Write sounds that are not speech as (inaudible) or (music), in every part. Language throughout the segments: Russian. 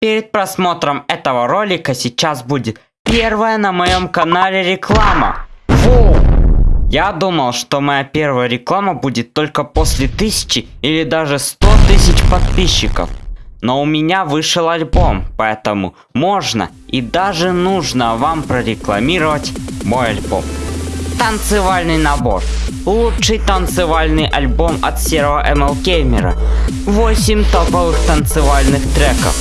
Перед просмотром этого ролика сейчас будет первая на моем канале реклама. Воу! Я думал, что моя первая реклама будет только после тысячи или даже сто тысяч подписчиков. Но у меня вышел альбом, поэтому можно и даже нужно вам прорекламировать мой альбом. Танцевальный набор. Лучший танцевальный альбом от серого ML Gamer. 8 топовых танцевальных треков.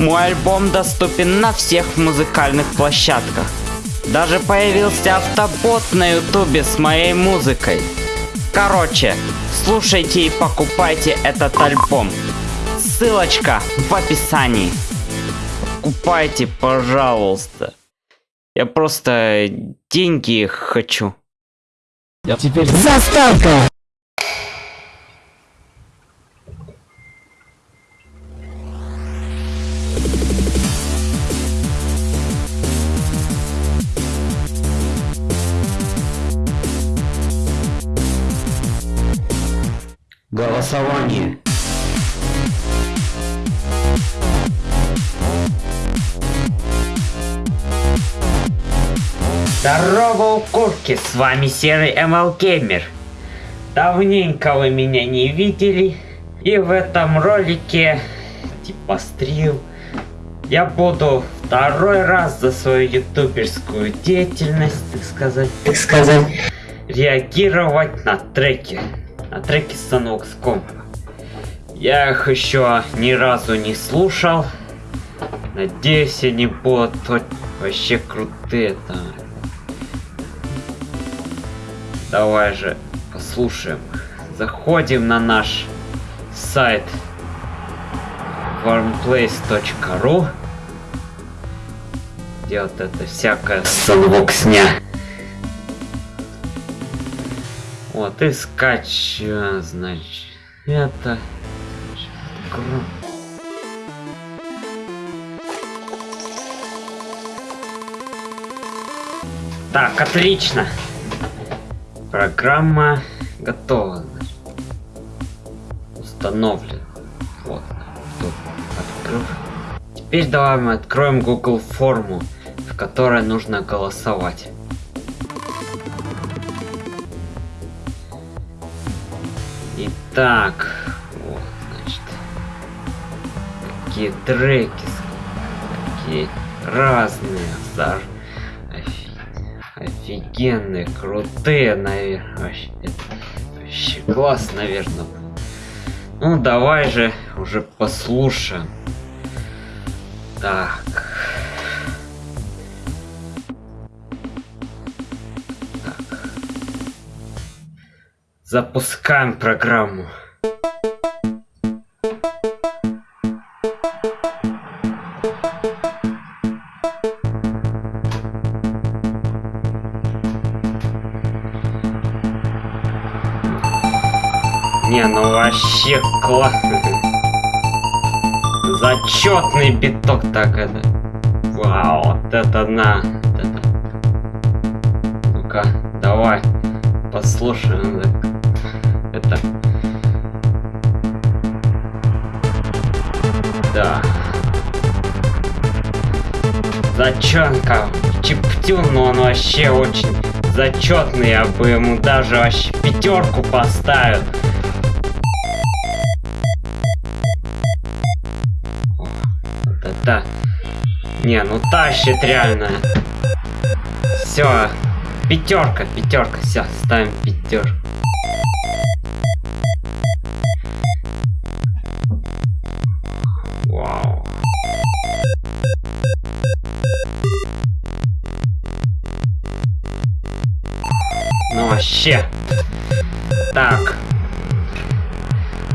Мой альбом доступен на всех музыкальных площадках. Даже появился автобот на ютубе с моей музыкой. Короче, слушайте и покупайте этот альбом. Ссылочка в описании. Купайте, пожалуйста. Я просто деньги хочу. Теперь заставка! Здорово, укурки, с вами Серый ML Gamer. Давненько вы меня не видели, и в этом ролике, типа стрим, я буду второй раз за свою ютуберскую деятельность, так сказать, Так сказать. реагировать на треки. На треки с Sunvox.com. Я их еще ни разу не слушал. Надеюсь, они будут вообще крутые там. Давай же послушаем. Заходим на наш сайт warmplace.ru где вот это всякое санвоксня. Вот, и скачиваем, значит, это... Так, отлично. Программа готова. Установлена. Вот. Тут открыл. Теперь давай мы откроем Google форму, в которой нужно голосовать. Итак, вот, значит, какие треки, какие разные, офи- офигенные, крутые, наверное, вообще, вообще класс, наверное. Ну, давай же уже послушаем. Так. Запускаем программу. Вообще классно. Зачетный биток так это. Вау, вот это на. вот это. Ну-ка, давай. Послушаем. Это. Да. Зачетка. Чиптюн, но он вообще очень зачетный. Я бы ему даже вообще пятерку поставил. Не, ну тащит реально. Все. Пятерка, пятерка, все, ставим пятерку. Вау. Ну вообще. Так.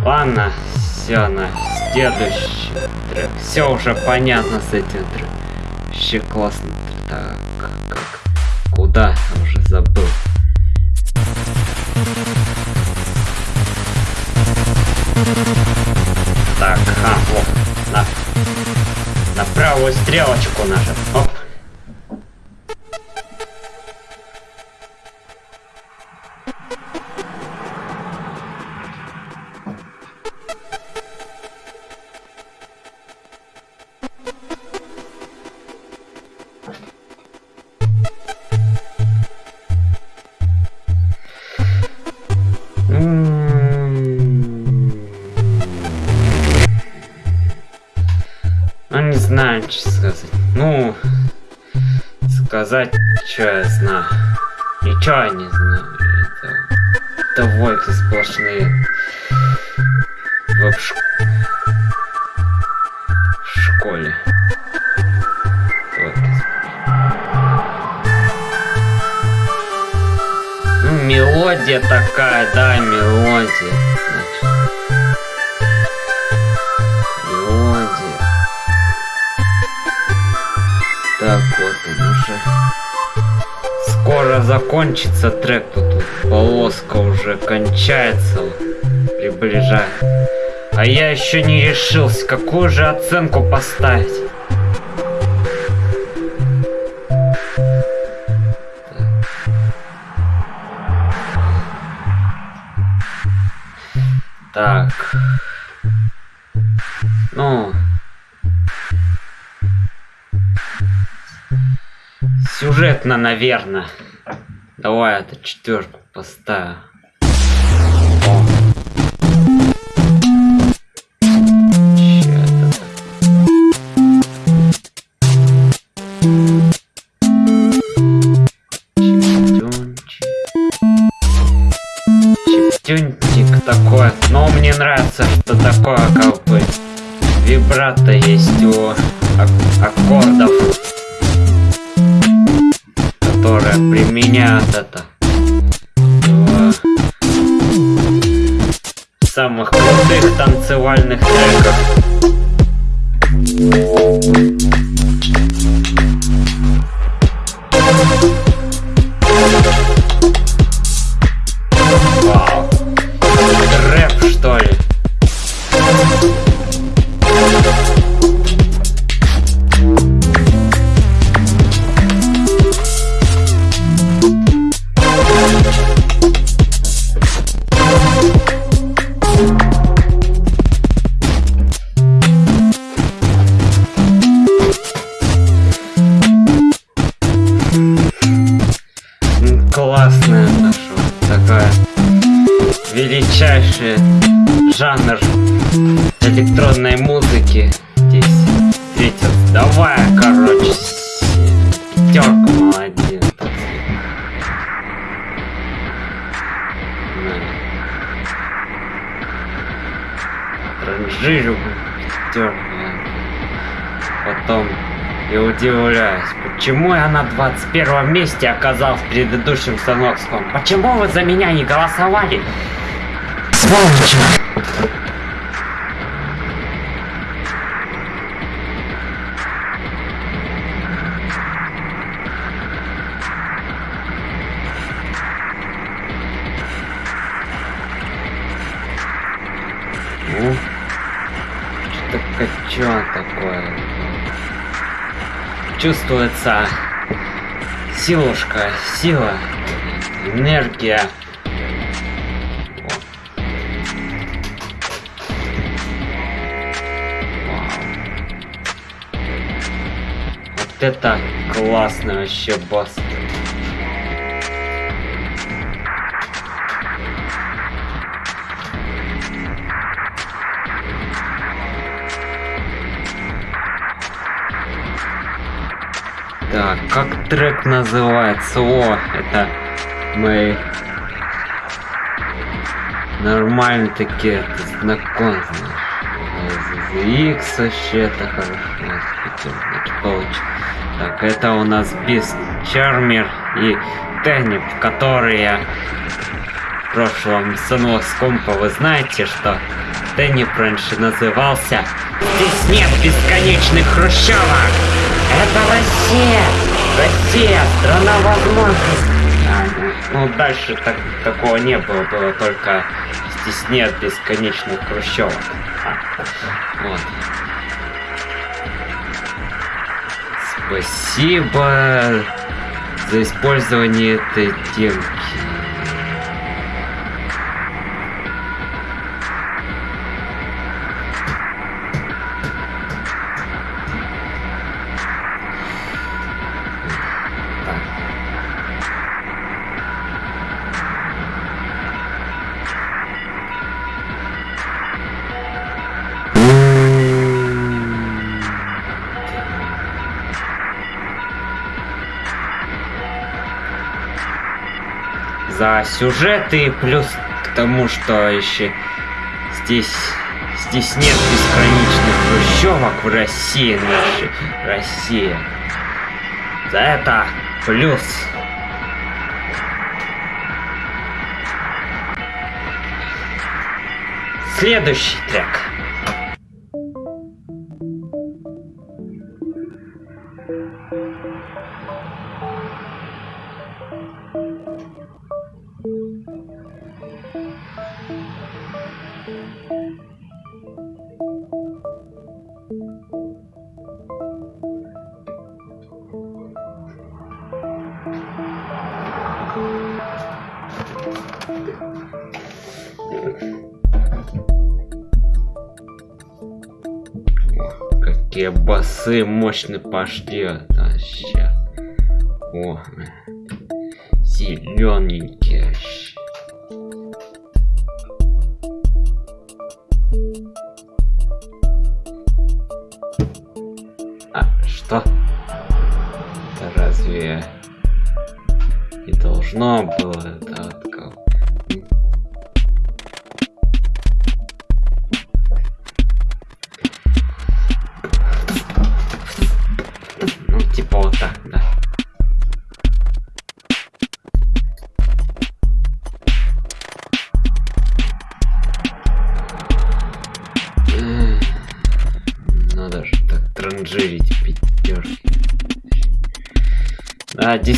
Ладно, все на следующий трек. Все уже понятно с этим треком. Вообще классно. Сплошные. В, ш... школе. Войки Ну, мелодия такая, да, мелодия. Скоро закончится трек, тут полоска уже кончается, приближает. А я еще не решился, какую же оценку поставить. Так. Сюжетно, наверное. Давай это четверку поставим. О. Чё это так? Чиптюнчик. Чиптюнчик такой. Но мне нравится, что такое как бы вибрато есть у в самых крутых танцевальных треках. 21 месте оказался в предыдущем станокском? Почему вы за меня не голосовали? Сволочи! Силушка, сила, энергия. Вот это классный вообще босс. Трек называется? О, это мы нормально такие знакомы. X вообще это хорошо. Так, это у нас Бист Чармер и Теннип, которые в прошлом Sunlocks компа вы знаете, что Теннип раньше назывался Здесь нет бесконечных хрущевок! Это Россия! Россия! Страна возможностей! Ну, дальше так, такого не было, было только здесь нет бесконечных хрущевок. А, вот. Спасибо за использование этой темки. Сюжеты, плюс к тому, что еще здесь здесь нет бесконечных хрущевок в России нашей Россия. За это плюс. Следующий трек. Басы мощные пошли. А, ща. О, зелененькие.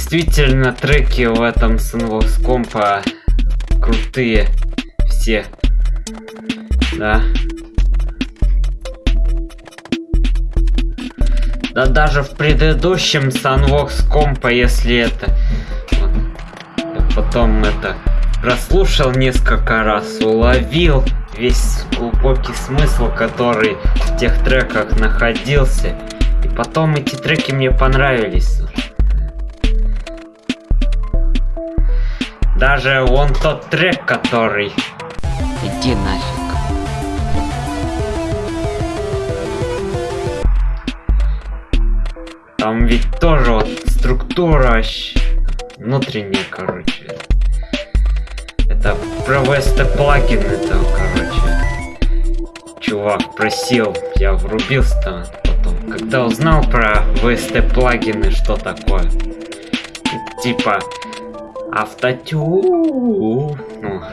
Действительно, треки в этом Sunvox компа крутые. Все. Да. Да даже в предыдущем Sunvox компа, если это... вот, потом это прослушал несколько раз, уловил весь глубокий смысл, который в тех треках находился. И потом эти треки мне понравились. Даже вон тот трек, который... Иди нафиг. Там ведь тоже вот структура внутренняя, короче. Это про VST плагин это, короче. Чувак просил, я врубился потом. Когда узнал про VST плагины, что такое. Типа автотю. Ну,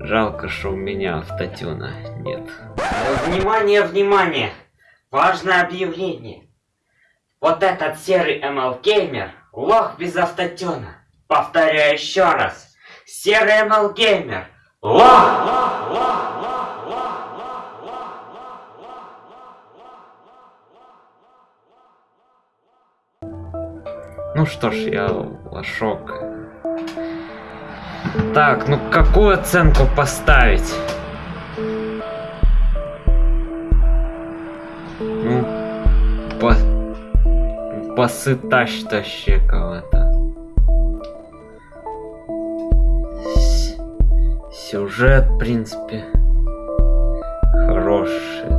жалко, что у меня автотюна нет. Внимание, внимание! Важное объявление. Вот этот серый ML Gamer лох без автотюна. Повторяю еще раз. Серый ML Gamer лох! Ну что ж, я лошок. Так, ну какую оценку поставить? Ну, по... Басы тащ тащи кого-то. Сюжет, в принципе, хороший.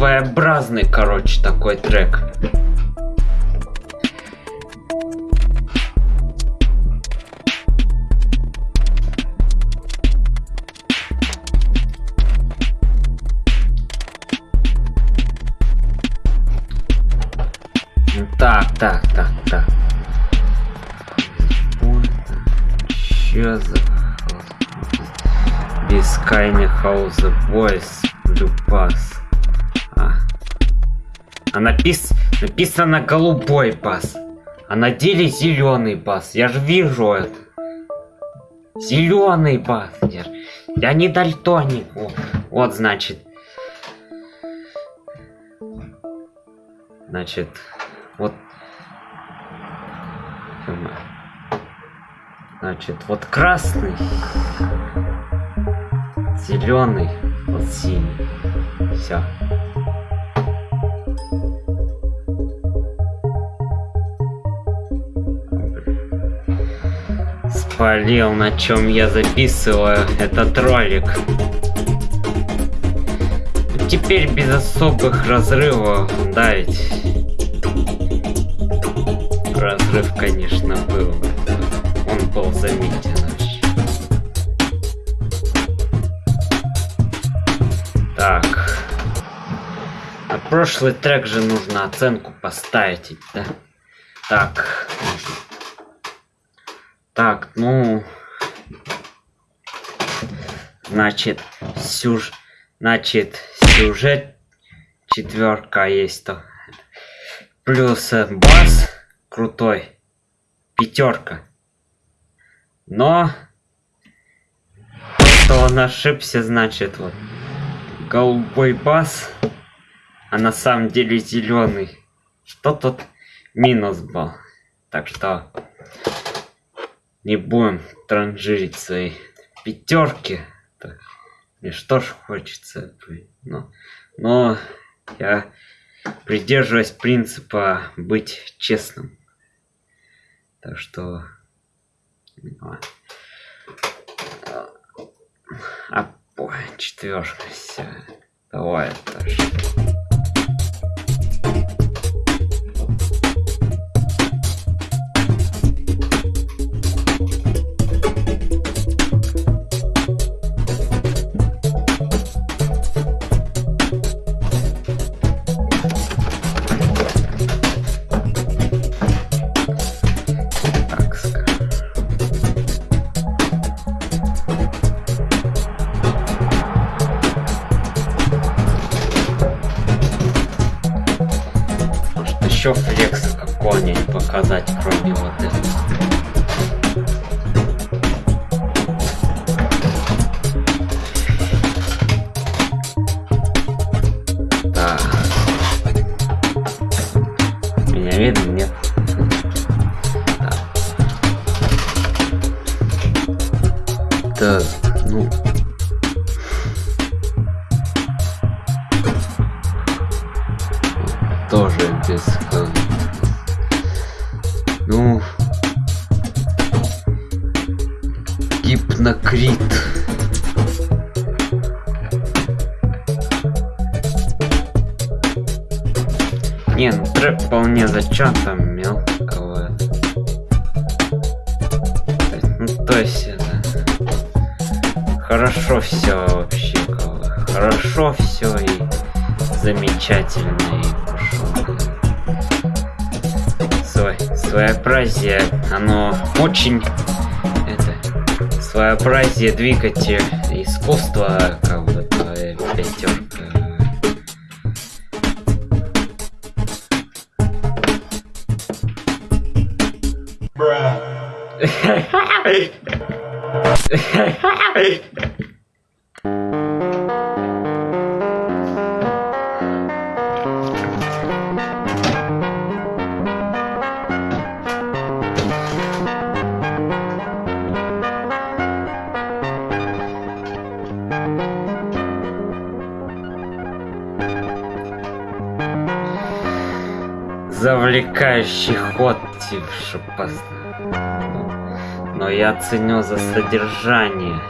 Своеобразный, короче, такой трек. Так, так, так, так. Чё за... Бескайный Boys Blue Pass. А. Напис... написано голубой бас. А на деле зеленый бас. Я же вижу это. Зеленый бас. Я, я не дальтоник. О, вот значит. Значит, вот. Значит, вот красный, зеленый, вот синий. Все. Спалил, на чем я записываю этот ролик. Теперь без особых разрывов, да ведь? Разрыв, конечно, был. Он был заметен. Так. На прошлый трек же нужно оценку поставить, да? Так. Так, ну... Значит, сюж... Значит, сюжет четверка есть то. Плюс э, бас крутой. Пятерка. Но то, что он ошибся, значит вот голубой бас, а на самом деле зеленый. Что тут минус был. Так что не будем транжирить свои пятерки. Так, Мне что ж хочется, но, но я придерживаюсь принципа быть честным. Так что... ну, А, ой, четверка, все. Давай, Таш. Еще флекс какой-нибудь показать, кроме вот этого. Это своеобразие двигатель искусства, как бы твоя пятерка. (laughs) (laughs) Завлекающий ход, типа, ну, Но я ценю за содержание.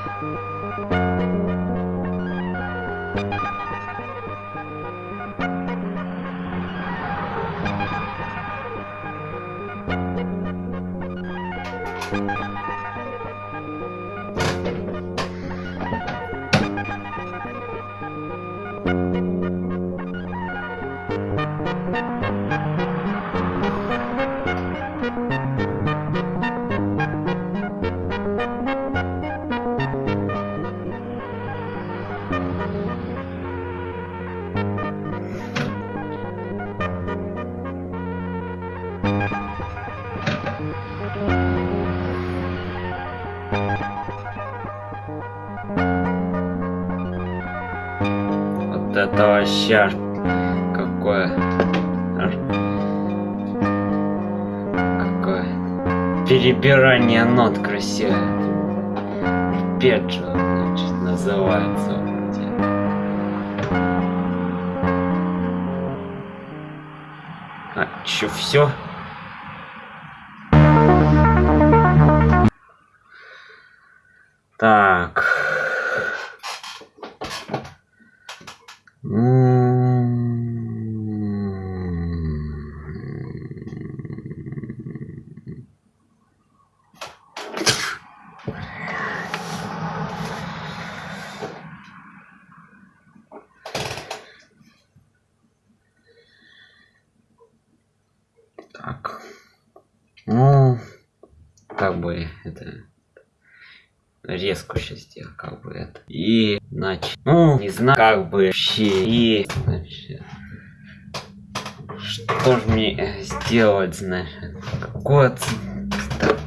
Сделать, значит? Так,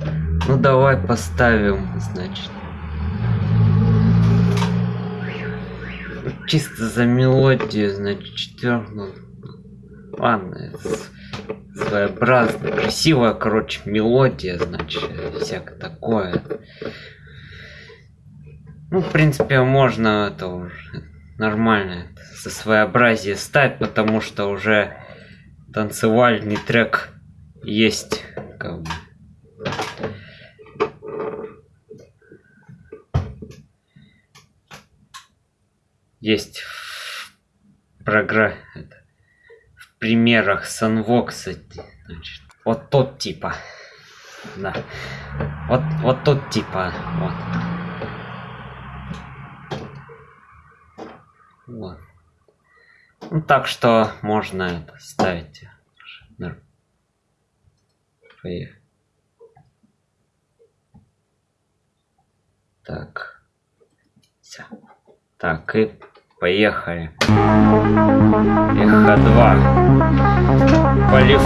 Ну, давай поставим, значит. Чисто за мелодию, значит, четвертую. Ладно, своеобразная, красивая, короче, мелодия, значит, всякое такое. Ну, в принципе, можно это уже нормально со своеобразие стать, потому что уже танцевальный трек есть, как бы. Есть в программе, в примерах Sunvox, значит, вот тот типа, да, вот, вот тот типа, вот. Вот. Ну, так что можно это ставить. Поехали. Так. Всё. Так, и поехали. Эхо 2. Полив...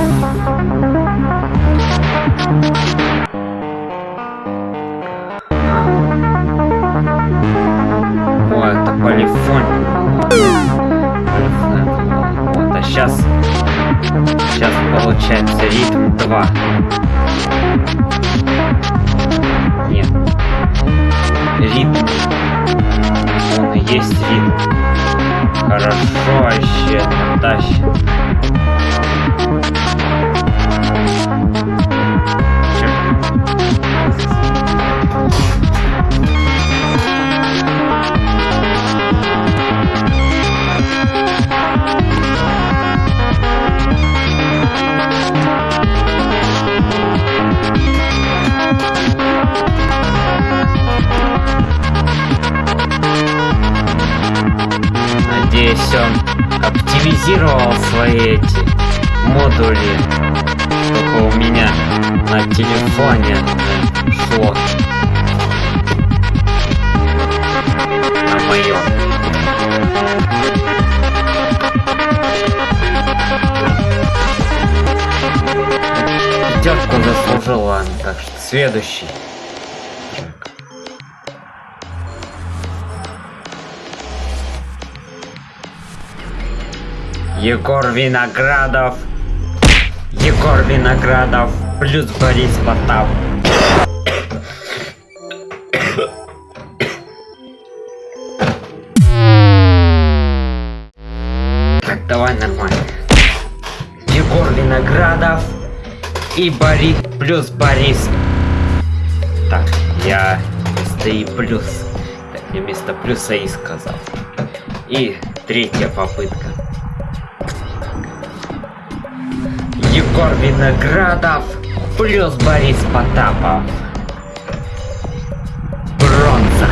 О, это полифон. Вот, а сейчас... Сейчас получается ритм 2. Нет. Ритм. Он и есть ритм. Хорошо вообще тащит. Надеюсь, он оптимизировал свои эти модули, чтобы у меня на телефоне шло. На моем. Пятерку заслужил, ладно, так что следующий. Егор Виноградов. Егор Виноградов плюс Борис Потап. Так, давай нормально. Егор Виноградов и Борис плюс Борис. Так, я вместо и плюс. Так, я вместо плюса и сказал. И третья попытка. Егор Виноградов плюс Борис Потапов. Бронза.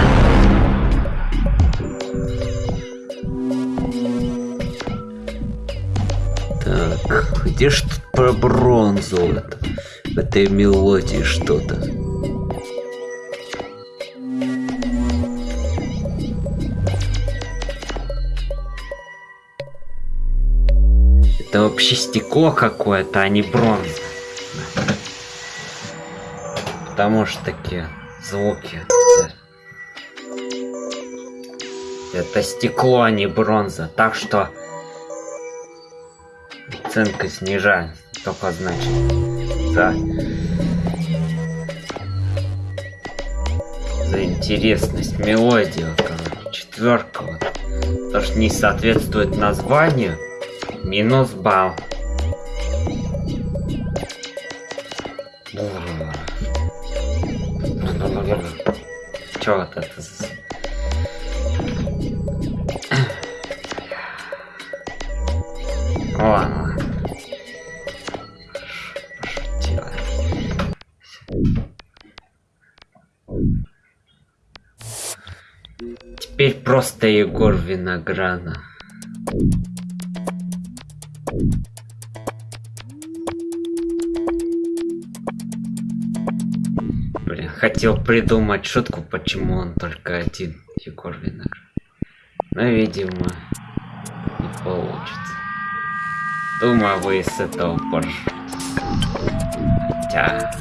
Так, где ж тут про бронзу? В этой мелодии что-то. Вообще стекло какое-то, а не бронза. Потому что такие звуки. Это стекло, а не бронза. Так что оценка снижает. Только значит. За... За интересность мелодии. Вот, она, четверка. Вот. То, что не соответствует названию. Минус балл. Чё вот это. Ладно. Теперь просто Егор Виноградов. Придумать шутку, почему он только один, Егор Виноградов. Но, видимо, не получится. Думаю, вы с этого поржете. Хотя...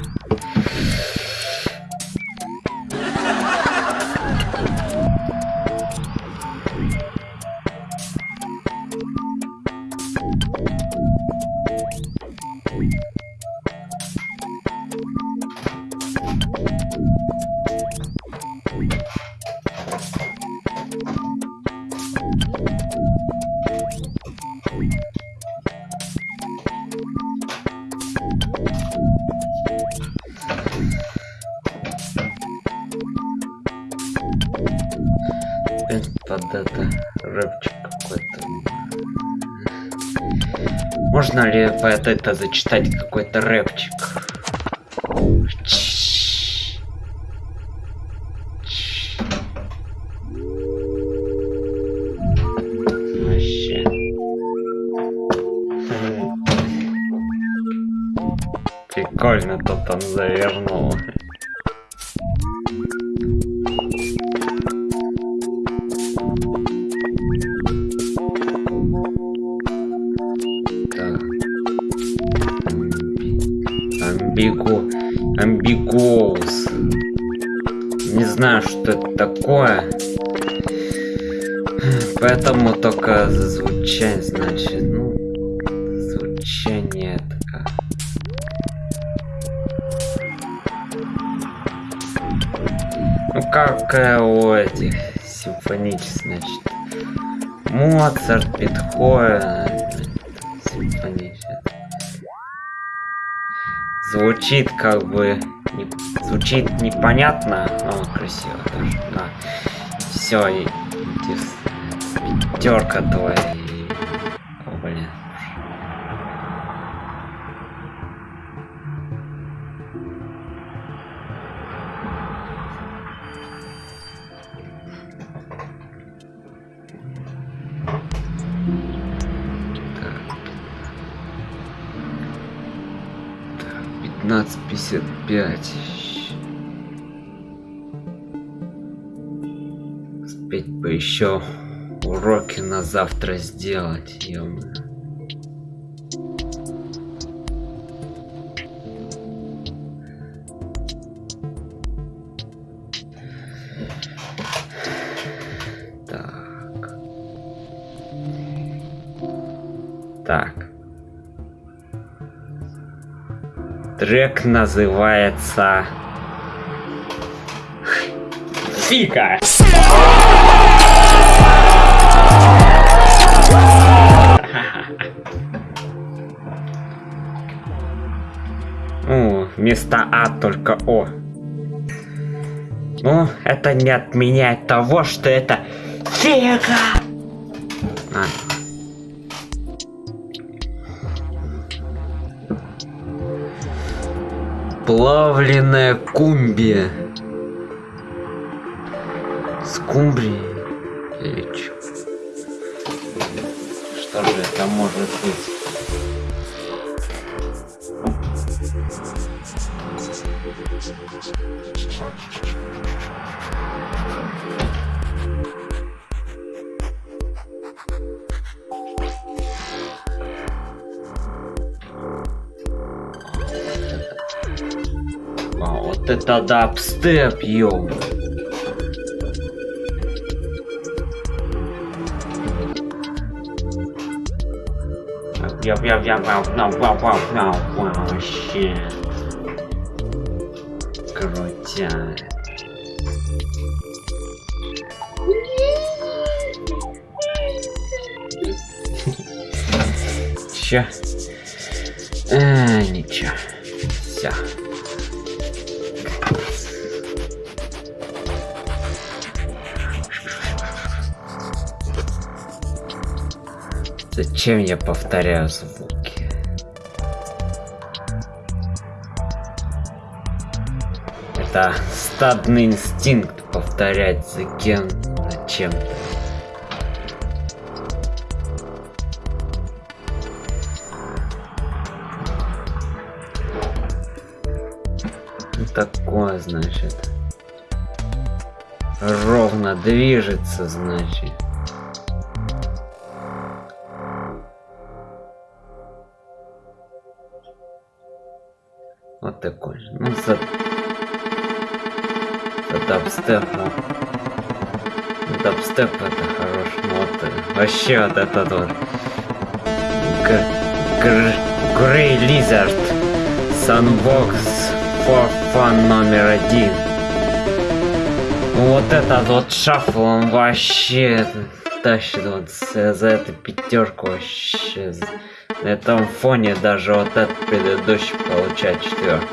Под это зачитать какой-то рэпчик? Звучание, значит, ну, звучание такое. Ну, как у этих симфонических, значит. Моцарт, Бетховен, симфонический. Звучит как бы... не- звучит непонятно, но красиво тоже. Да. Все, и... Пятерка твоя. Пять. Успеть бы еще уроки на завтра сделать, ё Трек называется... Фика! Ну, вместо А только О. Ну, это не отменяет того, что это фига! Плавленная кумбия. Скумбрия дабстеп, йоу. Yep, yep, yep, wow, no, wow, wow, no, wow, shit. Крутяк. Ща. Зачем я повторяю звуки? Это стадный инстинкт повторять за кем на чем-то. Ну, Такое, значит. Ровно движется, значит. Дабстеп, ну. Дабстеп это хорош. Вот э, вообще вот этот вот. Грей Лизард. Sunbox for Fun номер один. Ну, Вот этот вот шафл, он вообще тащит вот за, за эту пятерку вообще. На этом фоне даже вот этот предыдущий получает четверку.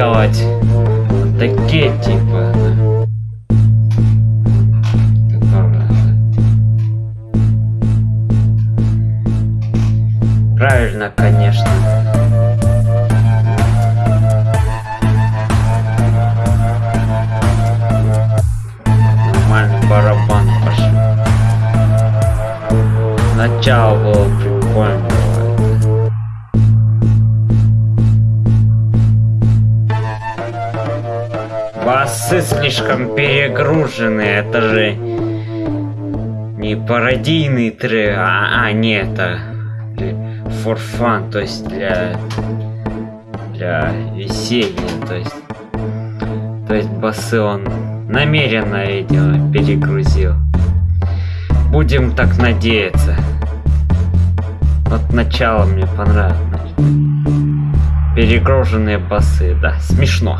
Вот такие типа. Правильно, конечно. Нормальный барабан пошел. Начало было слишком перегружены, это же не пародийный трек, а, а не это for fun, то есть для для веселья, то есть то есть басы он намеренно видимо перегрузил. Будем так надеяться. Вот начало мне понравилось. Перегруженные басы, да, смешно.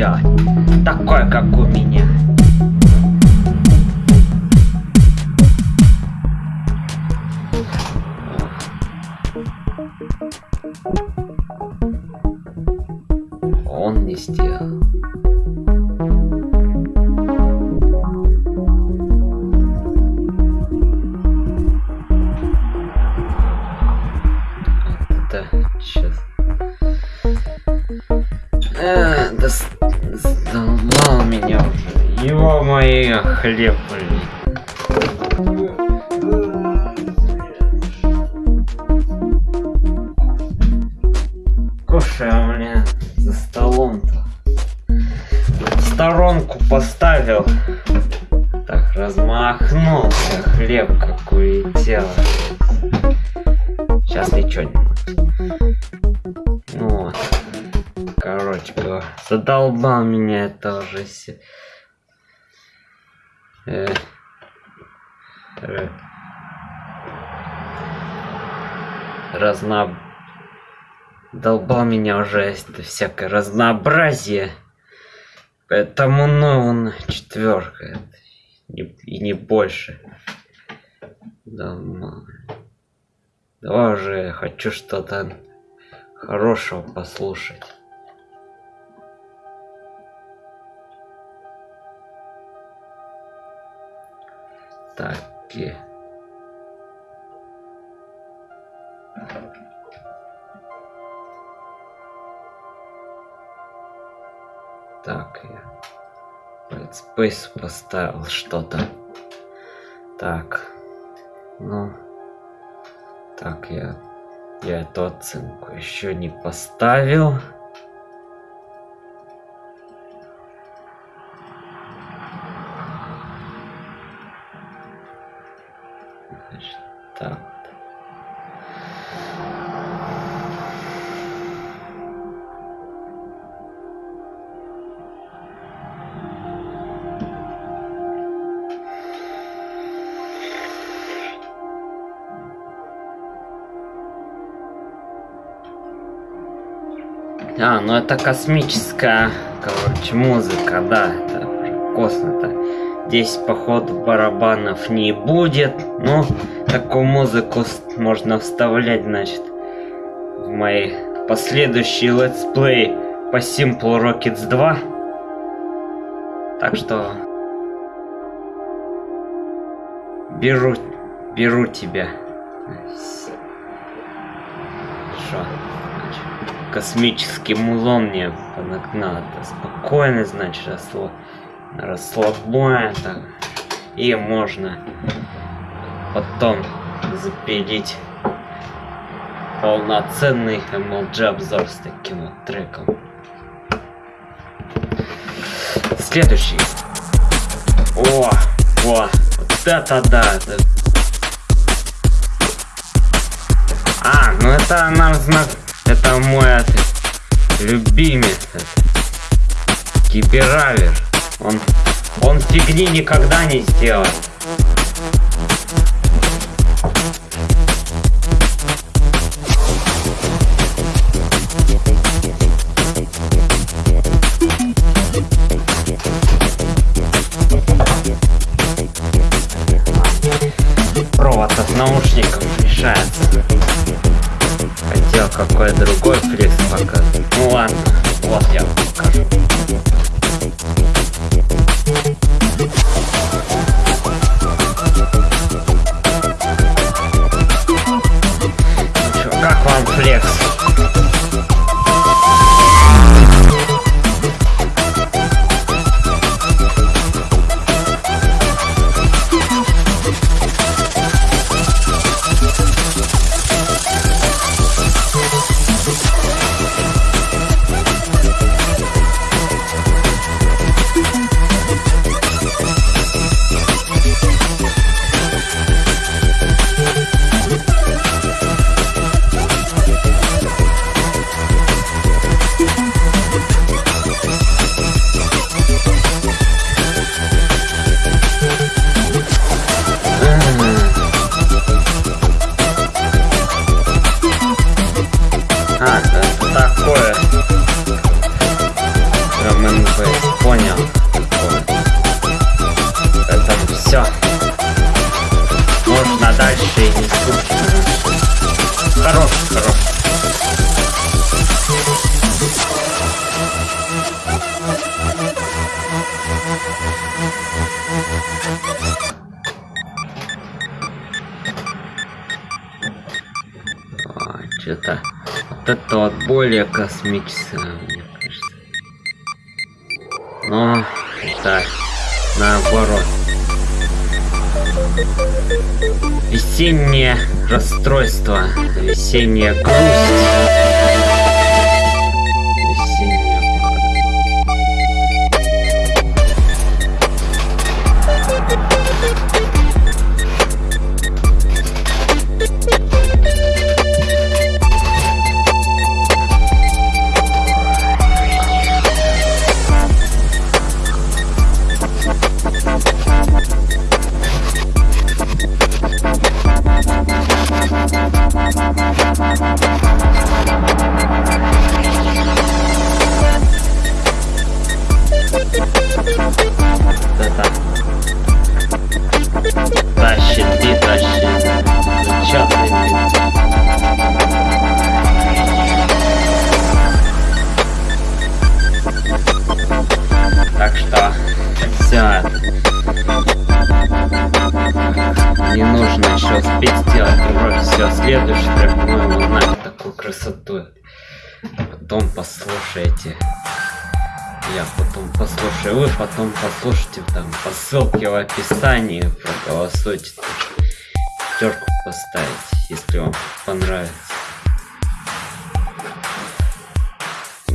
Сделать. Такой, как у меня. Меня уже всякое разнообразие. Поэтому, ну, четверка. И не больше. Да, Давай уже, хочу что-то хорошего послушать. Так, и... Так, я Space поставил что-то. Так, ну, так, я, я эту оценку еще не поставил. Так. А, ну это космическая, короче, музыка, да, это уже космос-то. Здесь, походу, барабанов не будет. Ну, такую музыку можно вставлять, значит, в мои последующие let's play по Simple Rockets 2. Так что... Беру, беру тебя. Космический музон мне надо. Спокойно, значит, расслаб... расслабляем так. И можно потом запилить полноценный MLG обзор с таким вот треком. Следующий. О, о, вот это да, это... А, ну это нам знак это мой любимец. Киберавер. Он, он фигни никогда не сделает. Какой другой фликс показывает. Ну ладно, вот я весенняя грусть. Ссылке в описании, проголосуйте. Пятерку поставить, если вам понравится.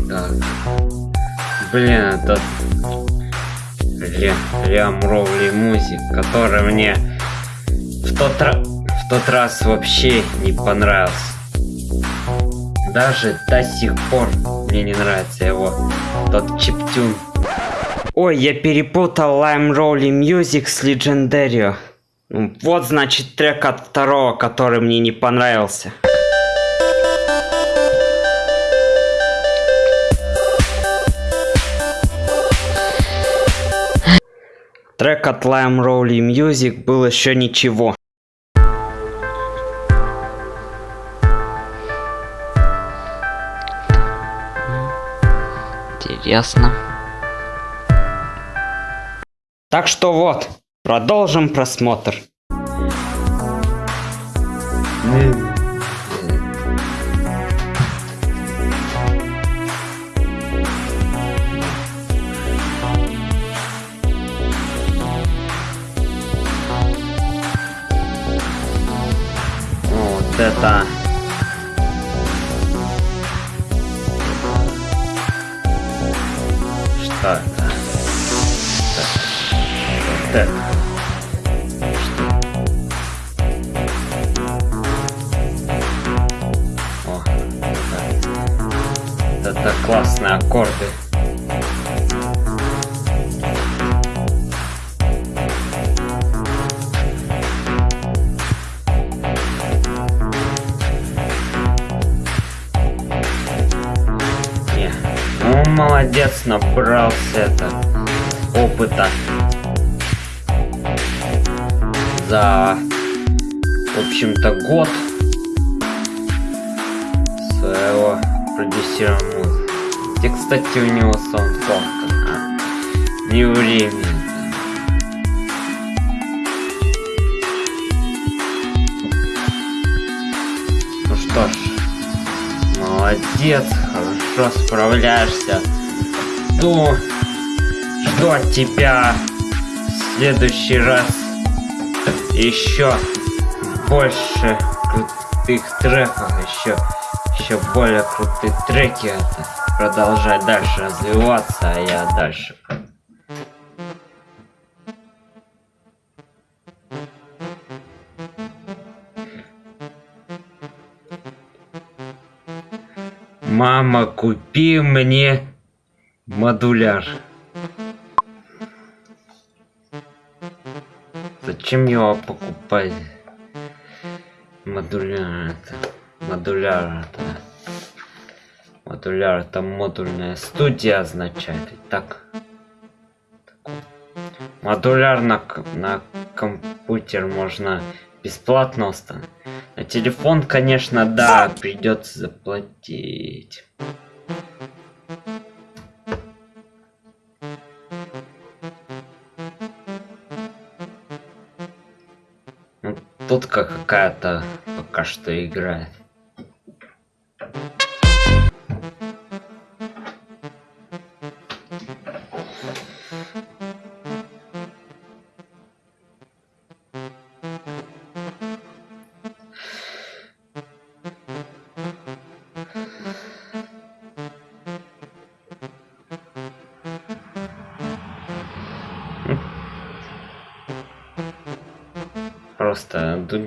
Так. Блин, это Лям Ровли Музик, который мне в тот, в тот раз вообще не понравился. Даже до сих пор мне не нравится его тот чиптюн. Ой, я перепутал Lime Rolly Music с Legendario. Ну, вот значит трек от второго, который мне не понравился. Трек от Lime Rolly Music был еще ничего. Интересно. Так что вот, продолжим просмотр. Вот это что это. О, это, это классные аккорды. Не, Ну, молодец, набрался это опыта за, в общем-то, год своего музыки. Где, кстати, у него саундклад а? Не время. Ну что ж, молодец, хорошо справляешься. Жду, жду от тебя в следующий раз еще больше крутых треков, еще, еще более крутые треки. Это продолжать дальше развиваться, а я дальше. Мама, купи мне модуляр. Зачем его покупать? Модуляр это. Модуляр это. Модуляр это модульная студия означает. Итак. Модуляр на, на компьютер можно бесплатно установить. На телефон, конечно, да, придется заплатить. Как какая-то пока что играет.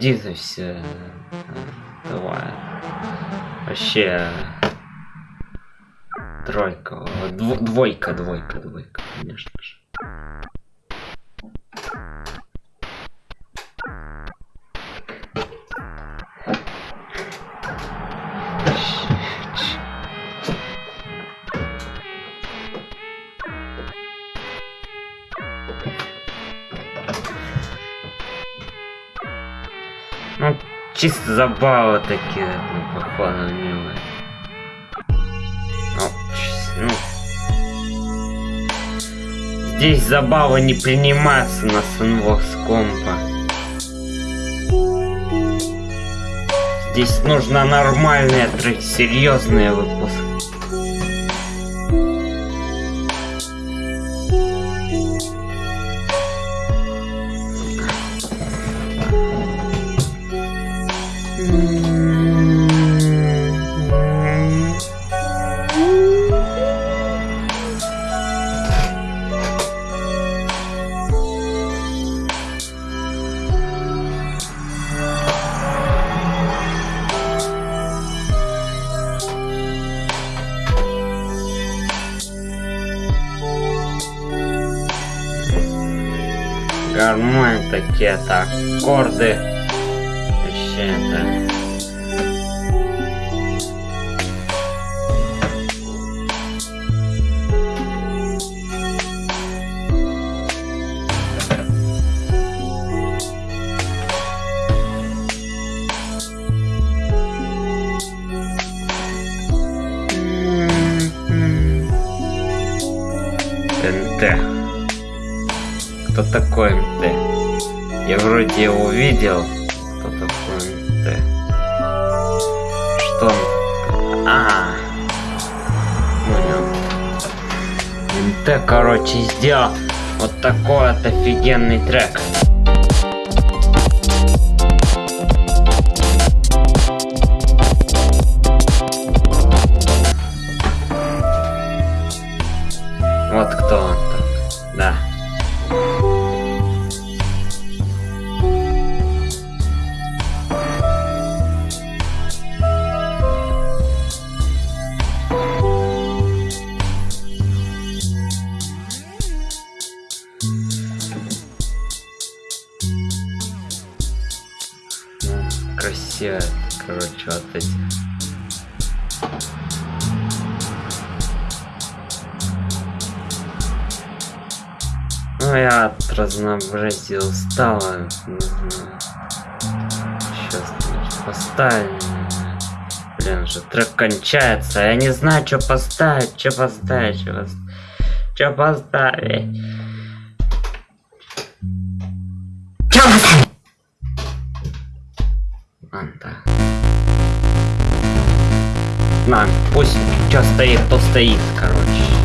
И все. Давай. Вообще. Тройка. Дво- двойка, двойка, двойка, чисто забава такие, ну, походу, милые. О, ну. Здесь забава не принимается на сунвокс компа. Здесь нужно нормальный трек, серьезные выпуски. Так, аккорды. Вообще это. НТ. Кто такой МТ? Я вроде увидел. Кто такой МТ? Что он? А, понял. МТ, короче, сделал вот такой вот офигенный трек. Не знаю. Сейчас поставим. Блин, уже трек кончается. Я не знаю, что поставить, что поставить, что поставить. Что поставить. Чё поставить? Ладно, так. На, пусть что стоит, то стоит, короче.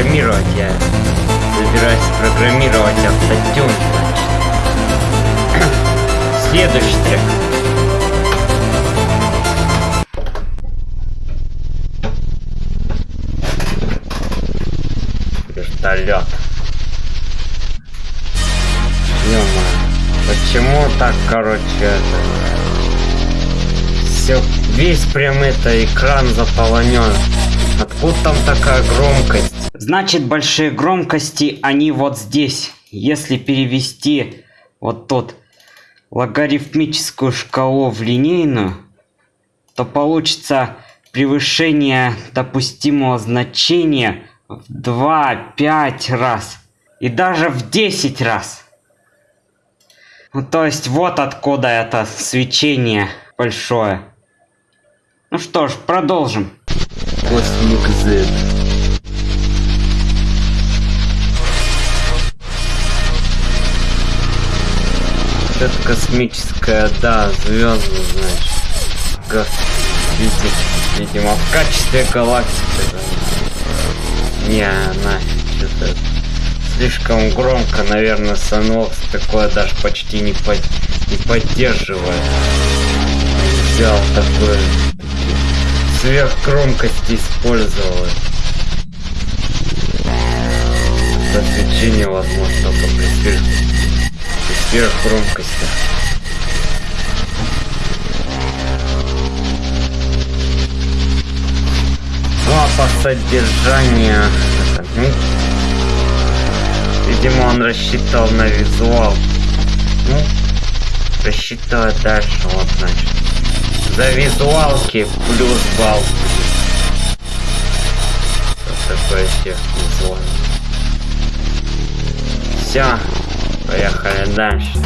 Программировать, я собираюсь программировать автотюн, значит. Следующий трек. Вертолет. Ё-моё, почему так, короче, это... Все, весь прям это экран заполонен. Откуда там такая громкость? Значит, большие громкости, они вот здесь. Если перевести вот тут логарифмическую шкалу в линейную, то получится превышение допустимого значения в 2-5 раз. И даже в 10 раз. Ну, то есть вот откуда это свечение большое. Ну что ж, продолжим. Космик Z. Это космическая, да, звезда, значит. Види- Видимо, в качестве галактики. Не, она что-то слишком громко, наверное, Sunvox такое даже почти не, под- не поддерживает. Взял такое сверхгромкости использовал. Освещение возможно только при сверх сверхгромкости. Ну а по содержанию... ну, видимо, он рассчитывал на визуал. Ну, рассчитывает дальше, вот значит. За визуалки плюс балл. Вот такой эффект визуальный. Все, поехали дальше.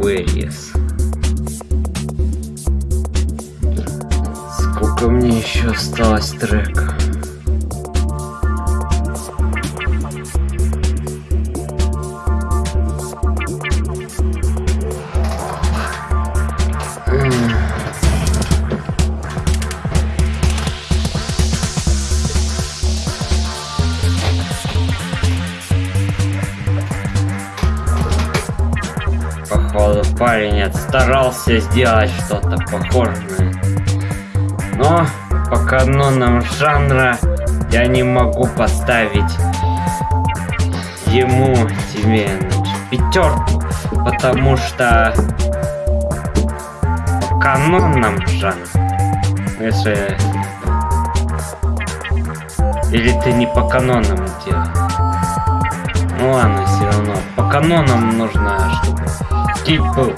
Queries. Сколько мне еще осталось трека? Парень старался сделать что-то похожее. Но по канонам жанра я не могу поставить ему тебе пятерку, потому что по канонам жанра, если или ты не по канонам делаешь. Ну ладно, все равно. Канонам чтобы стиль был.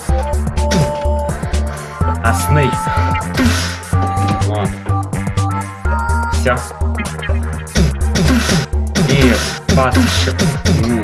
А Снейк. Вот. Все. И бас еще.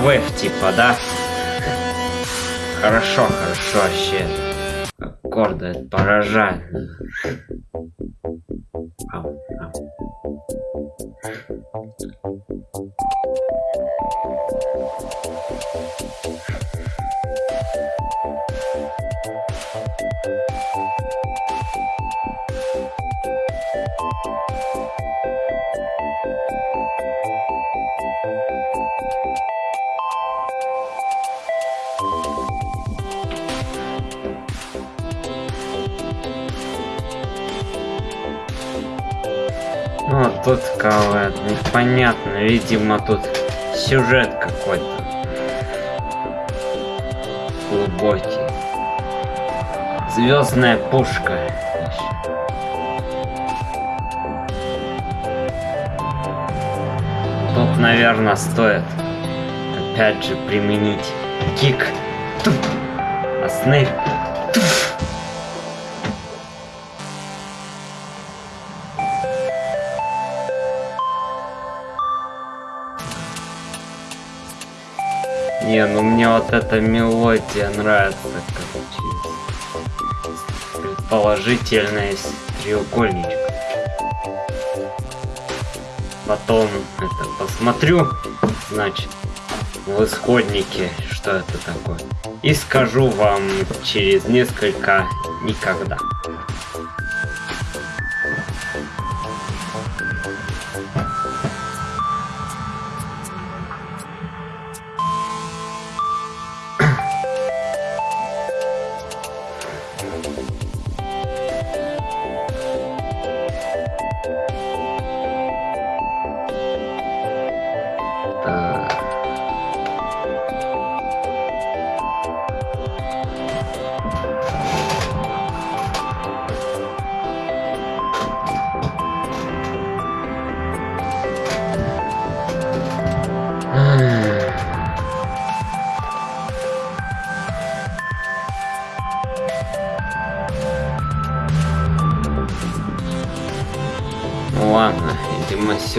Петровев типа, да? Хорошо, хорошо, вообще. Это поражает. Непонятно, видимо, тут сюжет какой-то глубокий. Звездная пушка. Тут, наверное, стоит опять же применить кик. Туф. А Снейп. Не, ну мне вот эта мелодия нравится, короче. Предположительная треугольничка. Потом это посмотрю, значит, в исходнике, что это такое. И скажу вам через несколько никогда.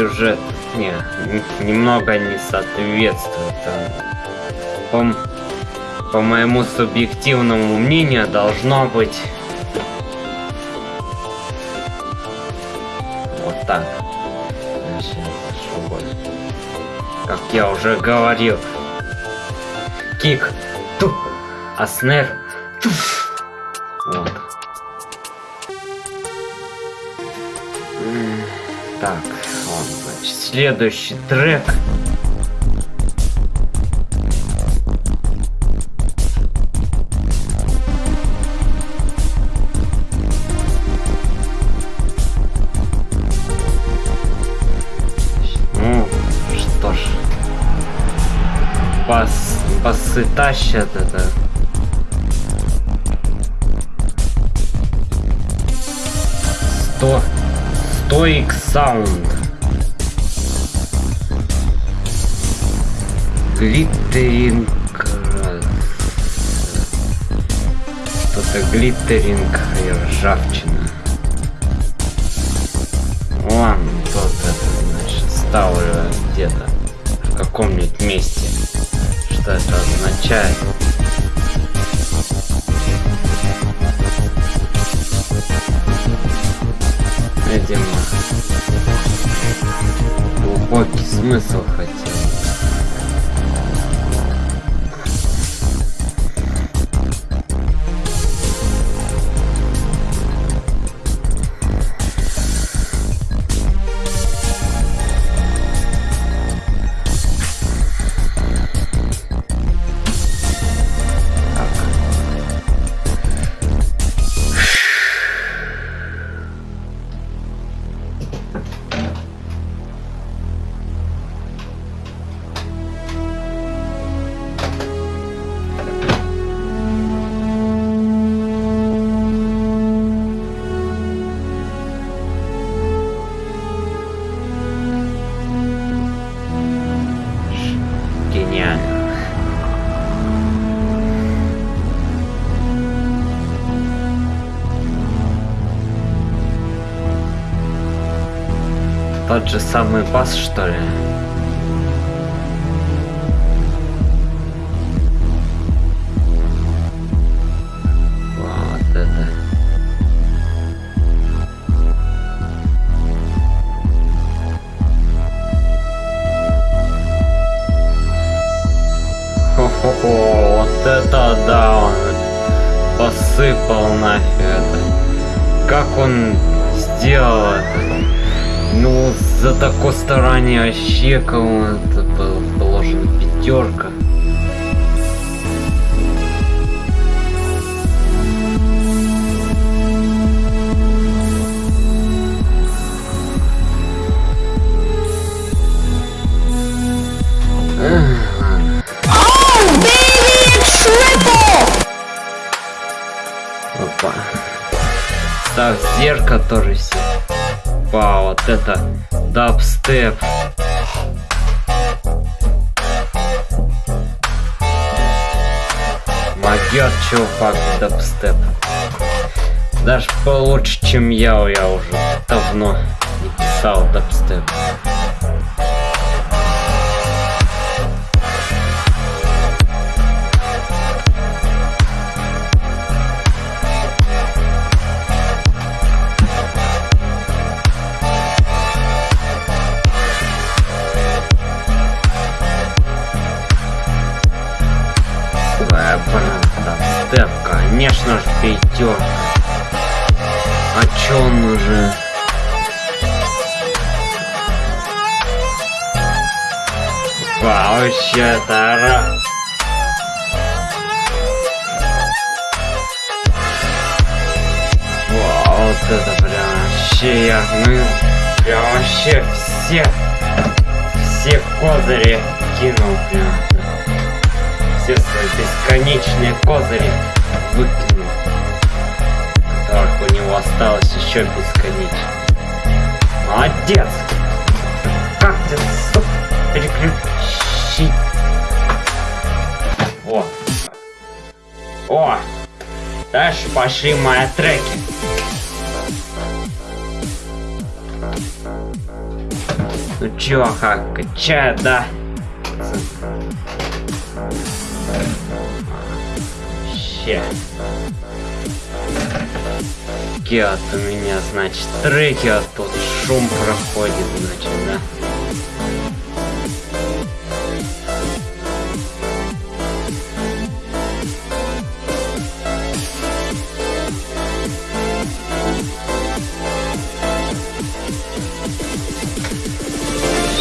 Сюжет не, немного не соответствует. По, по моему субъективному мнению, должно быть вот так. Как я уже говорил, кик, туп, а снэр, следующий трек. Ну, что ж. Бас, басы тащат это. Сто... Стоик саунд. Глиттеринг... э, Что-то глиттеринг и ржавчина. Ладно, тут это, значит, ставлю где-то в каком-нибудь месте. Что это означает? Видимо, глубокий смысл же самый бас, что ли? Кому это было положено пятерка. Опа. Так, зеркало тоже все. Опа, вот это дабстеп. Могет чувак дабстеп. Даже получше, чем я, я уже давно не писал дабстеп. Же, пятерка. А чё он уже? Вообще-то ра... Вау, вот это прям вообще я, ну, прям вообще все, все козыри кинул прям. Все свои бесконечные козыри выкинул. Осталось еще бесконечно. Молодец! Как ты, сука, переключить? О! О! Дальше пошли мои треки. Ну чё, как, качает, да? Ща. Вот у меня, значит, треки, а тут шум проходит, значит, да?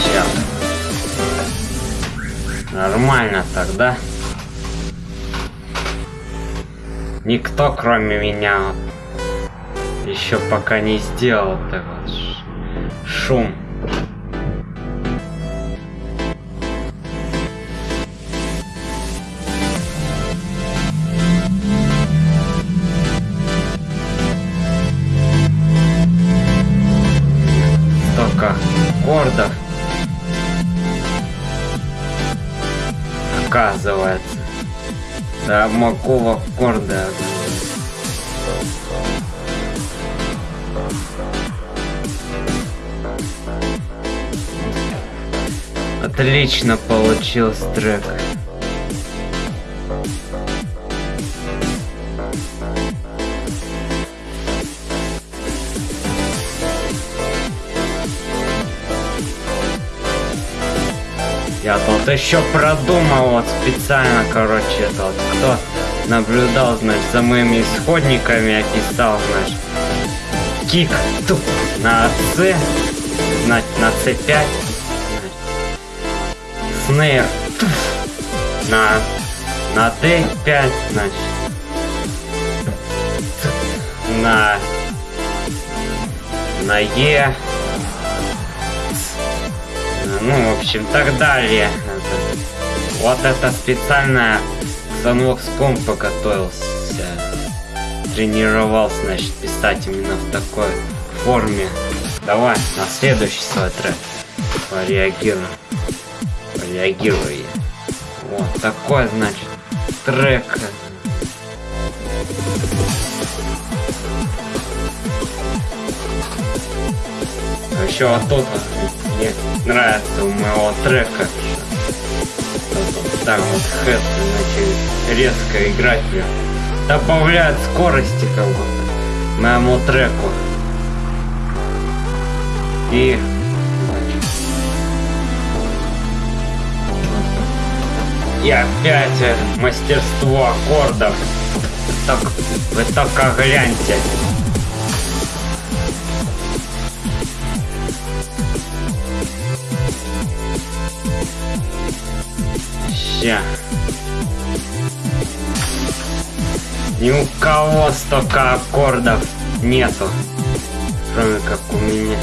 Ща. Нормально тогда. Никто, кроме меня, еще пока не сделал ш- шум. Столько аккордов. Оказывается. Да могу в Отлично получился трек. Я тут еще продумал вот специально, короче, это вот кто наблюдал, значит, за моими исходниками, я писал, значит, кик туп на C, значит, на C5, значит, снейр на на D5, значит, на на E, ну, в общем, так далее. Вот это специально к Sunvox компа готовился. Тренировался, значит, писать именно в такой форме. Давай, на следующий свой трек. Пореагируй. Вот такой, значит, трек. еще вот тут мне нравится у моего трека. Так вот хэт начали резко играть прям. Добавляет скорости как будто моему треку. И И опять э, мастерство аккордов. Так, вы только гляньте. Ща. Ни у кого столько аккордов нету. Кроме как у меня.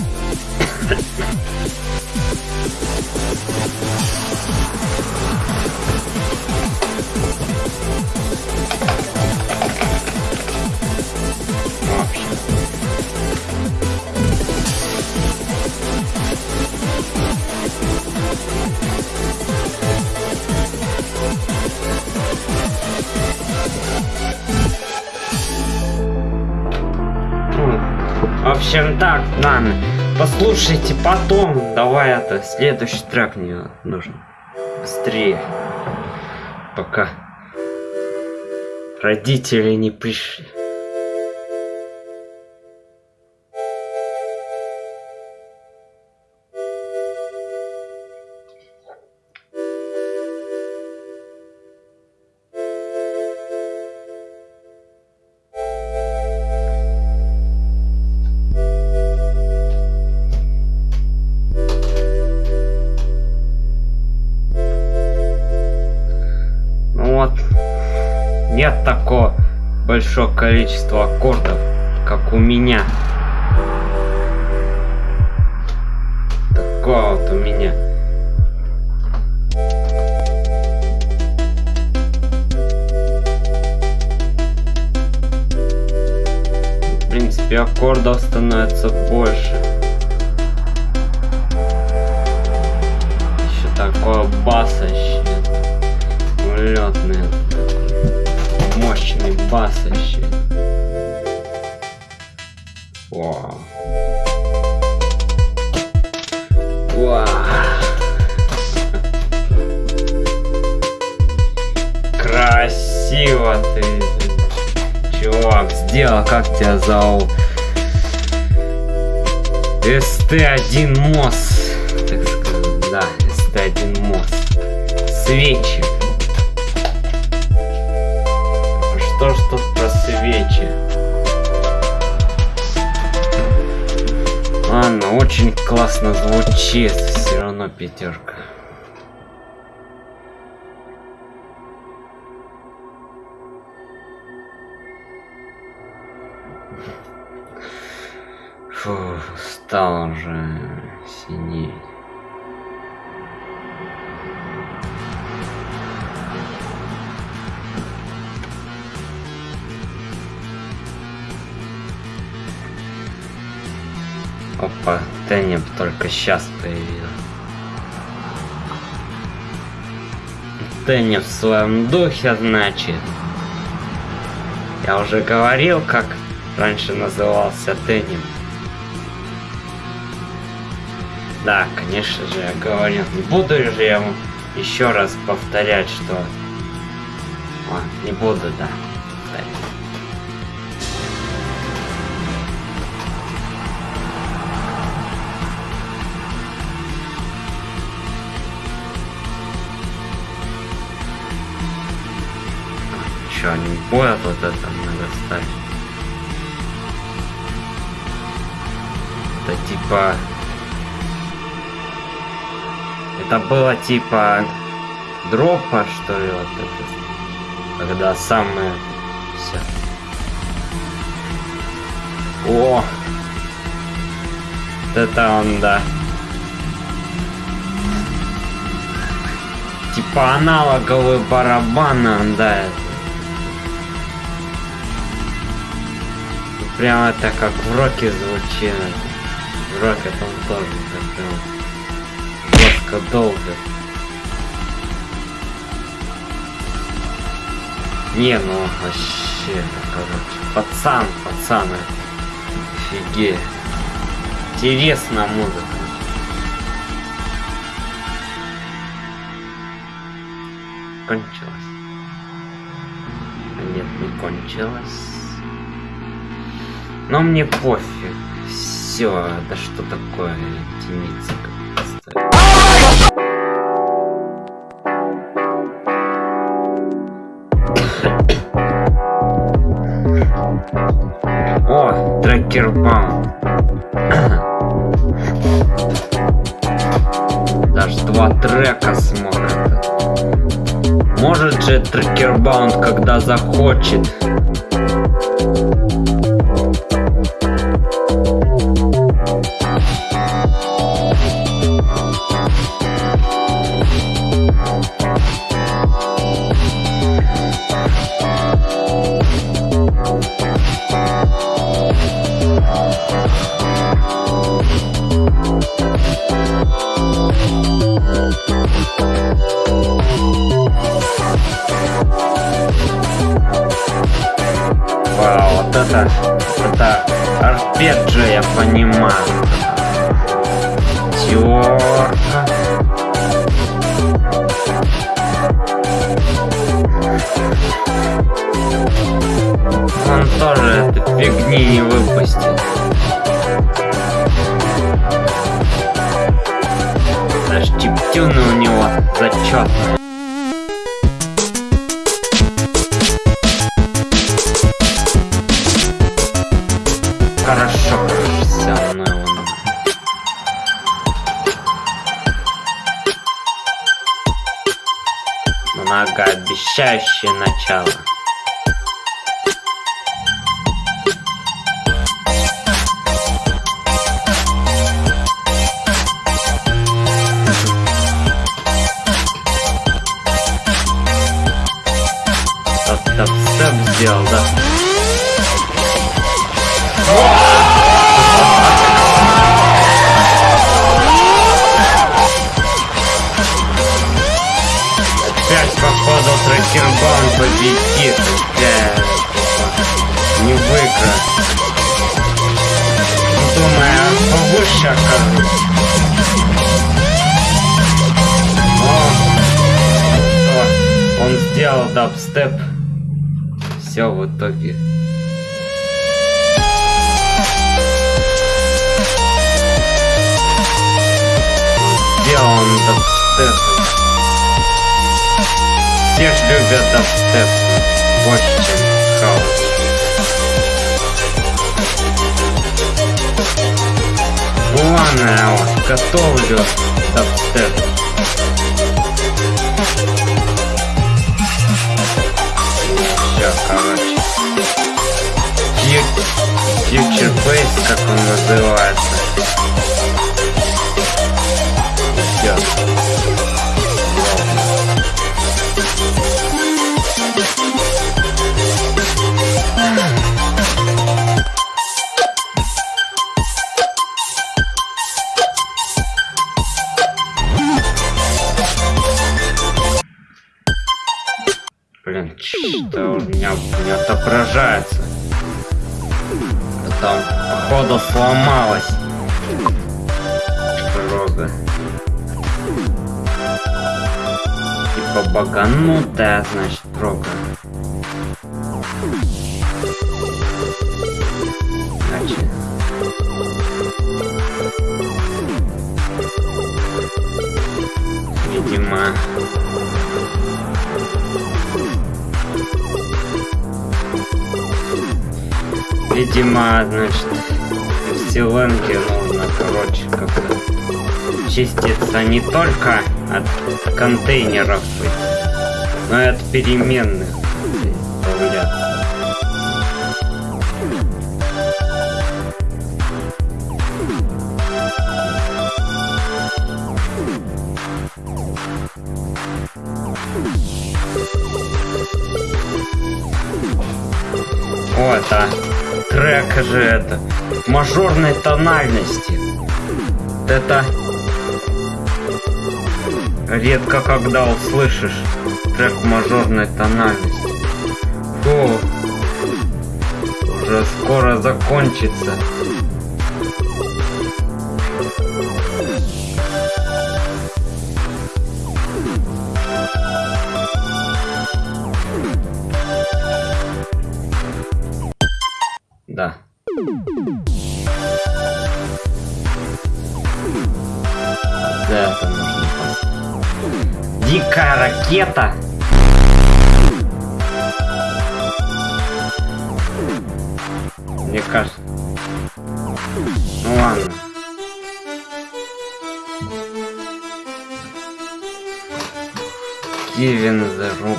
Ладно. Послушайте потом. Давай это, следующий трек мне нужен. Быстрее. Пока родители не пришли. Большого количества аккордов, как у меня. Такого вот у меня. В принципе, аккордов становится больше. Еще такое басоще. Улетный. Мощный басоще. Вау. Вау. Красиво ты, чувак, сделал, как тебя зовут? СТ-1 МОС, так сказать, да, СТ-1 МОС. Свечи. Что ж тут про свечи? Ладно, очень классно звучит, все равно пятерка. Фу, стал уже Теннеп только сейчас появился. Теннеп в своем духе, значит. Я уже говорил, как раньше назывался Теннеп. Да, конечно же, я говорил. Не буду же я вам еще раз повторять, что... А, не буду, да. Боят вот это надо ставить? Это типа... Это было типа дропа, что ли, вот это. Когда самое все. О! Вот это он, да. Типа аналоговый барабан, да. это. Прям это как в роке звучит. В роке там тоже так прям жестко долго. Не, ну вообще, короче, пацан, пацан, это. офигеть. интересная музыка. Кончилась. Нет, не кончилась. Но мне пофиг. Все, да что такое поставить? О, трекербаум. Даже два трека смотрят. Может же трекербаунд, когда захочет. Понимаю. Терка. Он тоже этой фигни не выпустит. Даже чиптюны у него зачетные. Многообещающее начало. Тот дабстеп сделал, да? Все в итоге. Сделан дабстеп. Все ж любят дабстеп больше, чем хаос. Я вот готовлю дабстеп. Bass, как он называется. Сломалась. Прога. Типа баганутая, значит. Значит. Видимо, Видимо, значит, в Силенке нужно, короче, как-то чиститься не только от контейнеров, но и от переменных. Же это мажорной тональности. Это редко когда услышишь трек мажорной тональности. Фу, уже скоро закончится.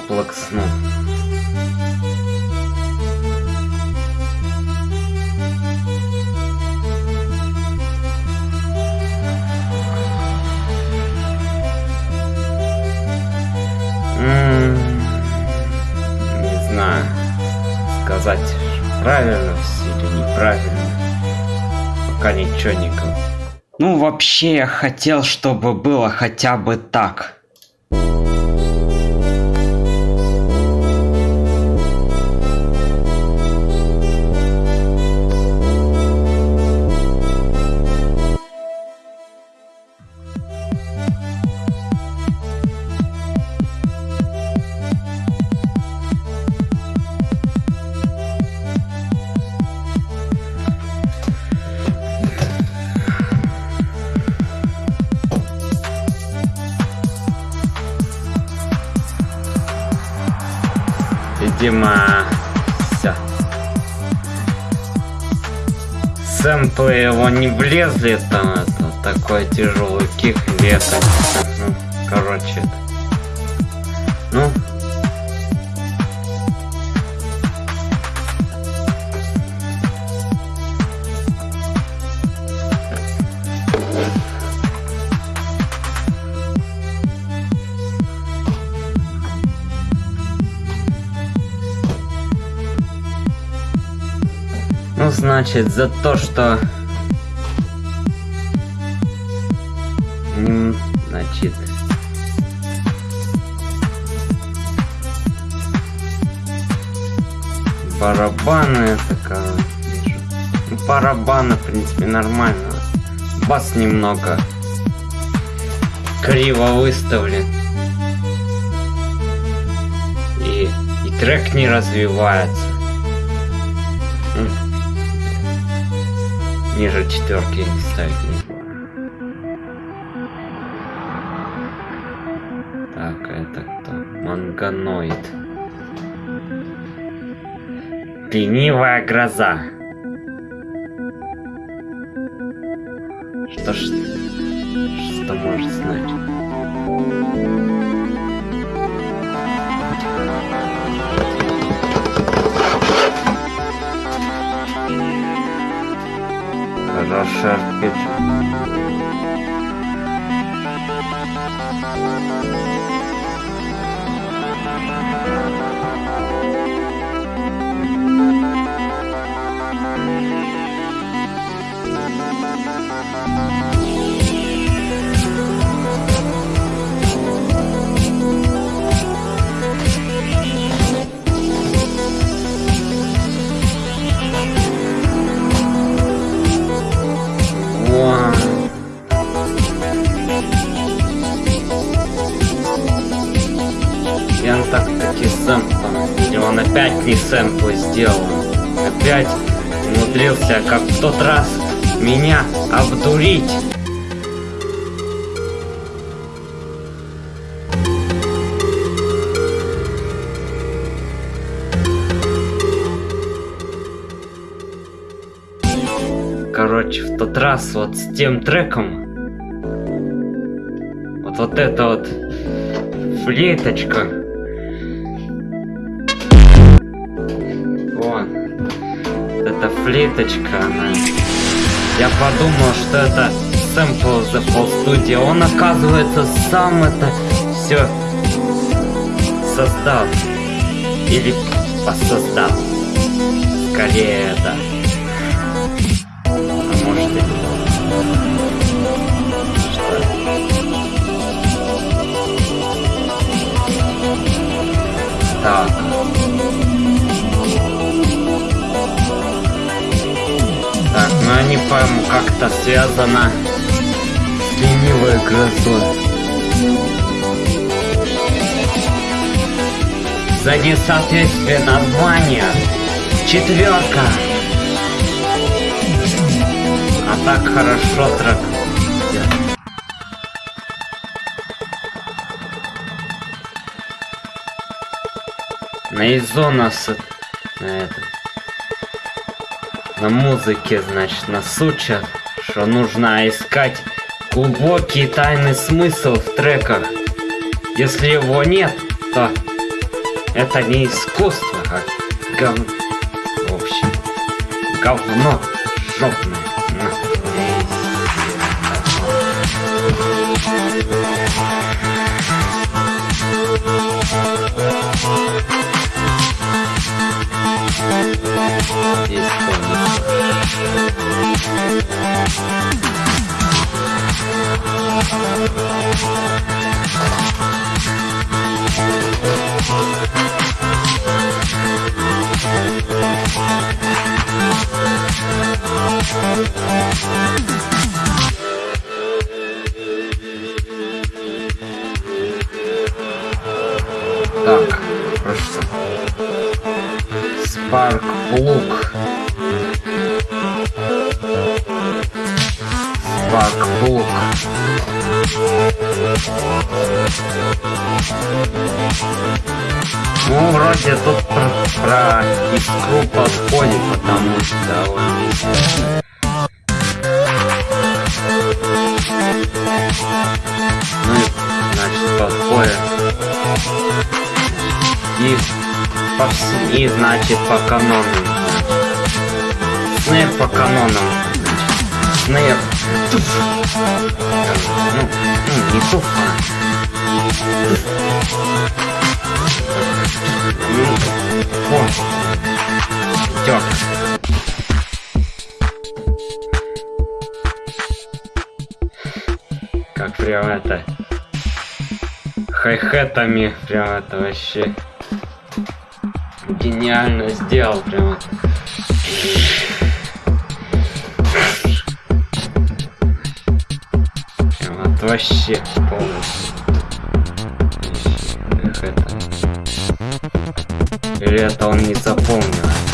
За Roblox, ну. М, Не знаю, сказать правильно все или неправильно. Пока ничего не. Ну, вообще, я хотел, чтобы было хотя бы так. Его не влезли, там это такой тяжелый кик лето. Ну, короче. Ну. Ну, значит, за то, что... Барабаны это как... Ну, барабаны, в принципе, нормально. Бас немного криво выставлен. И, и трек не развивается. Ниже четверки не ставить Ленивая гроза. Короче, в тот раз вот с тем треком вот, вот это вот флейточка. Вон. Вот эта флейточка, она... Я подумал, что это сэмпл Fall Studio. Он, оказывается, сам это все создал. Или посоздал. Скорее, да. Так. Так, ну они, по-моему, как-то связано с ленивой грозой. За несоответствие названия. Четверка. Так хорошо трек. На Изона с... На этом. На музыке, значит, нас учат, что нужно искать глубокий тайный смысл в треках. Если его нет, то это не искусство, а говно. В общем, говно Спарк Лук. Спарк Лук. Ну, вроде тут про, про искру подходит, потому что и значит по канонам. Снэп по канонам. Снэп. Туф. Ну, ну, не туф, а. О. Идёт. Как прям это хай-хетами прям это вообще гениально сделал прям это. Прям вот вообще полностью. Или это он не запомнил?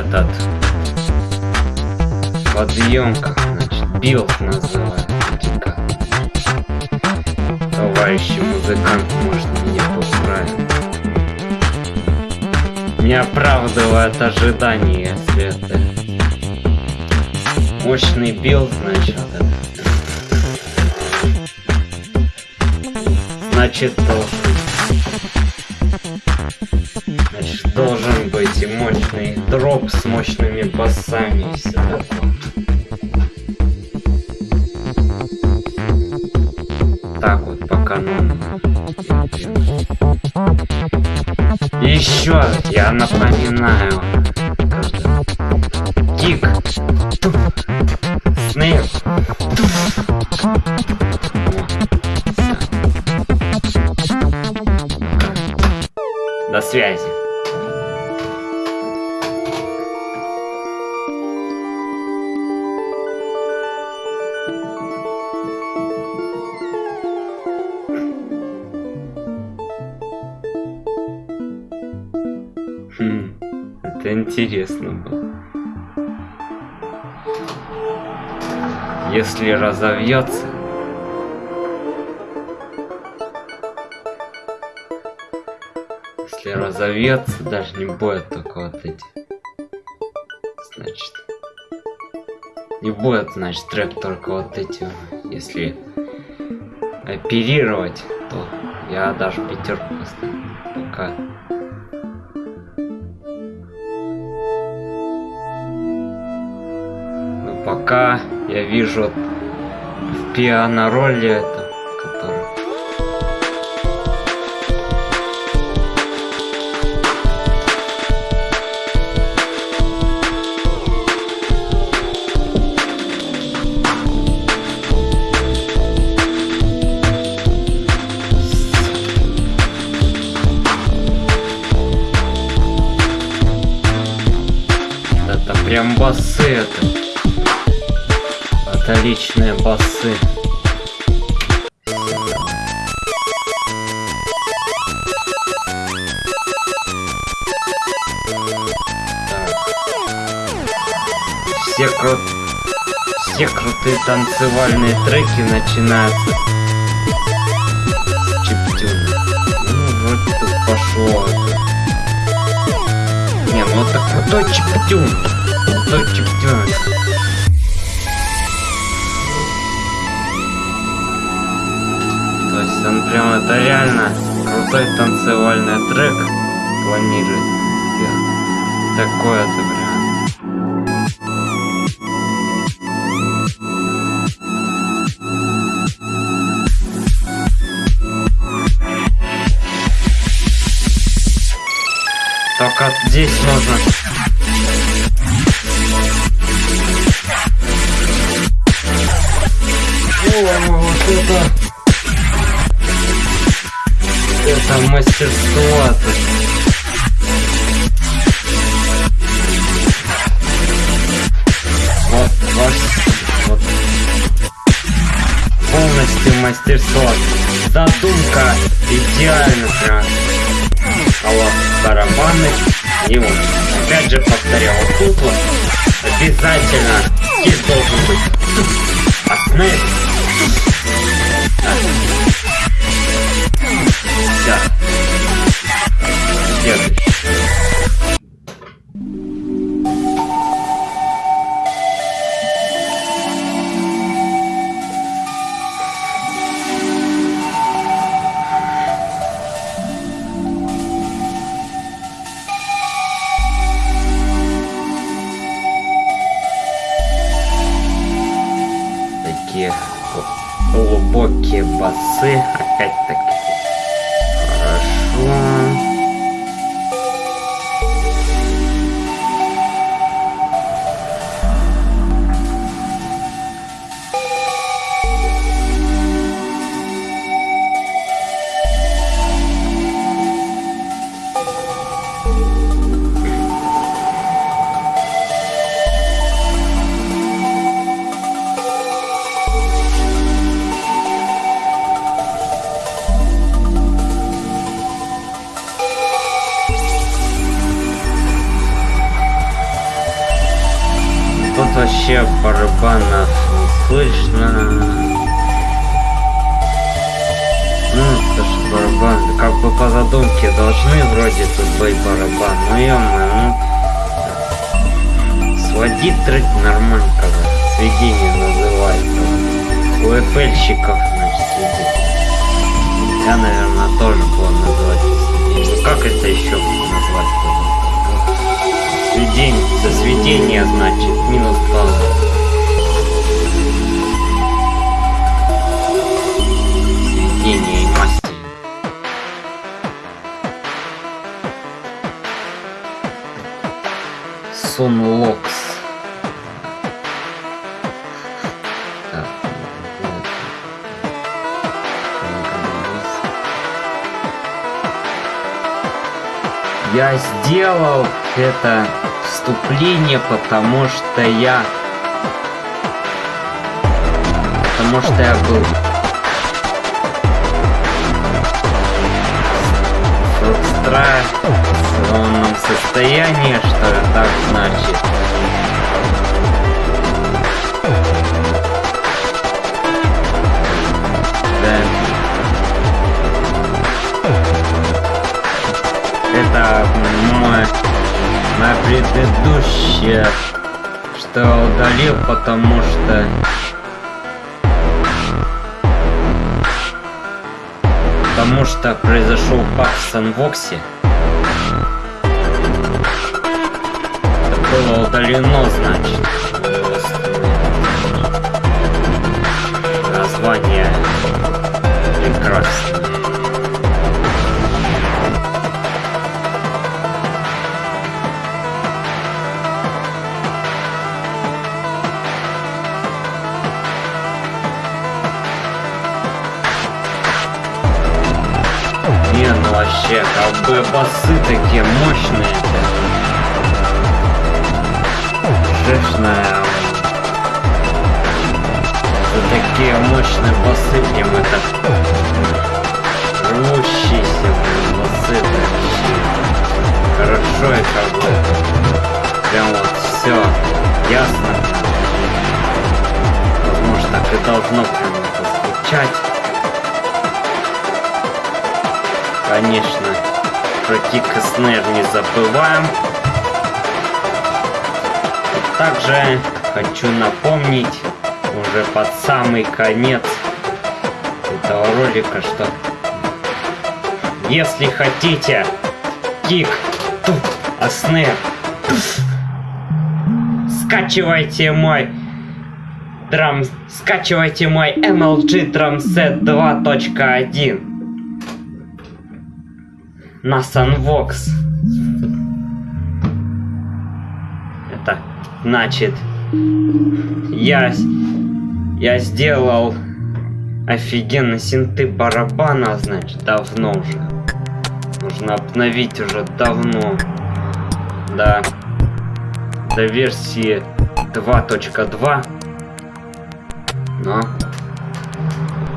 Значит, вот этот подъем, как значит, build up. Товарищи музыкант, может меня поправить. Не оправдывает ожидания, если это мощный build, значит, это. Значит, должен мощный дроп с мощными басами и все такое. Так вот по канону. Еще я напоминаю. Интересно было. Если разовьется, если разовьется, даже не будет только вот эти. Значит, не будет, значит, трек только вот эти. Если оперировать, то я даже пятерку поставлю. Я вижу в пиано-ролле этом, который... Прям басы это. Отличные басы. Все кру... Все крутые танцевальные треки начинаются с. Ну, вроде тут пошло. Не, ну это крутой чиптюн. Крутой чиптюн. Это реально крутой танцевальный трек планирует сделать. Такое-то прям. Только здесь нужно... О, вот это... Это мастерство-то. Вот, вот, вот. Полностью мастерство. Задумка идеально прям коллапс барабаны. И вот, опять же повторял, тут вот обязательно здесь должен быть основ. Все. Следующий. Ну, ё ну. Сводить трек нормально, когда сведение называется. У эфельщиков, значит, сведение. Я, наверное, тоже буду называть сведение. Ну, как это еще назвать? Сведение, за сведение, значит, минус балл. Сведение Сунлокс. Так, вот. Я сделал это вступление, потому что я... Потому что я был... в состоянии, что ли, так значит. Да. Это мой, моя предыдущая, что удалил, потому что потому что произошел баг в Санвоксе. Было удалено, значит. Название прекрасно. Не, ну вообще, бы басы такие мощные. РПГшная. За такие мощные боссы, прям это рвущиеся блин, боссы вообще. Хорошо и как бы прям вот все ясно. Возможно так и должно прям это звучать. Конечно, про Кик и Снейр не забываем. Также хочу напомнить уже под самый конец этого ролика, что если хотите кик, а снэп, скачивайте мой драм, скачивайте мой MLG Drum Set 2.1 на Sunvox. Значит, я, я сделал офигенно синты барабана, значит, давно уже. Нужно обновить уже давно. Да. До версии 2.2. Но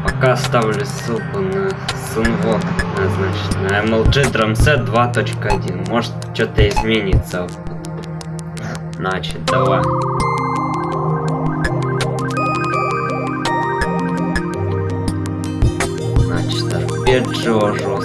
пока оставлю ссылку на Sunvox, значит, на MLG Drum Set 2.1. Может, что-то изменится. Значит, давай. Значит, арпеджио жестко.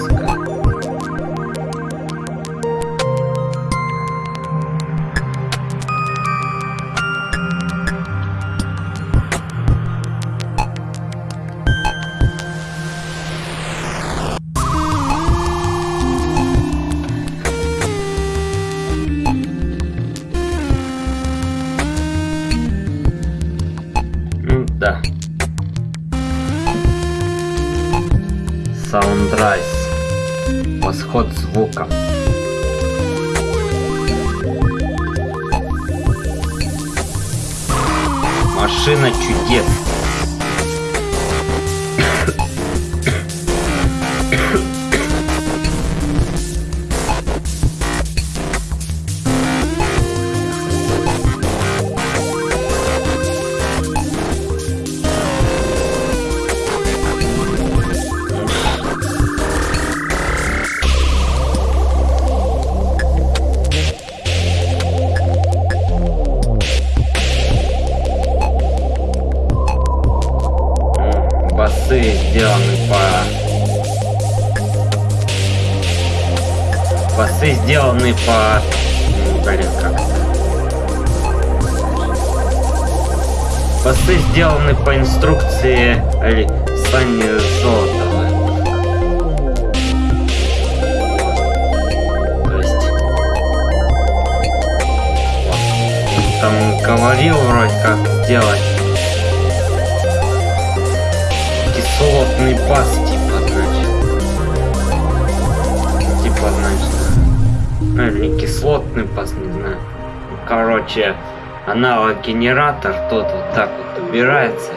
Генератор, тот вот так вот убирается.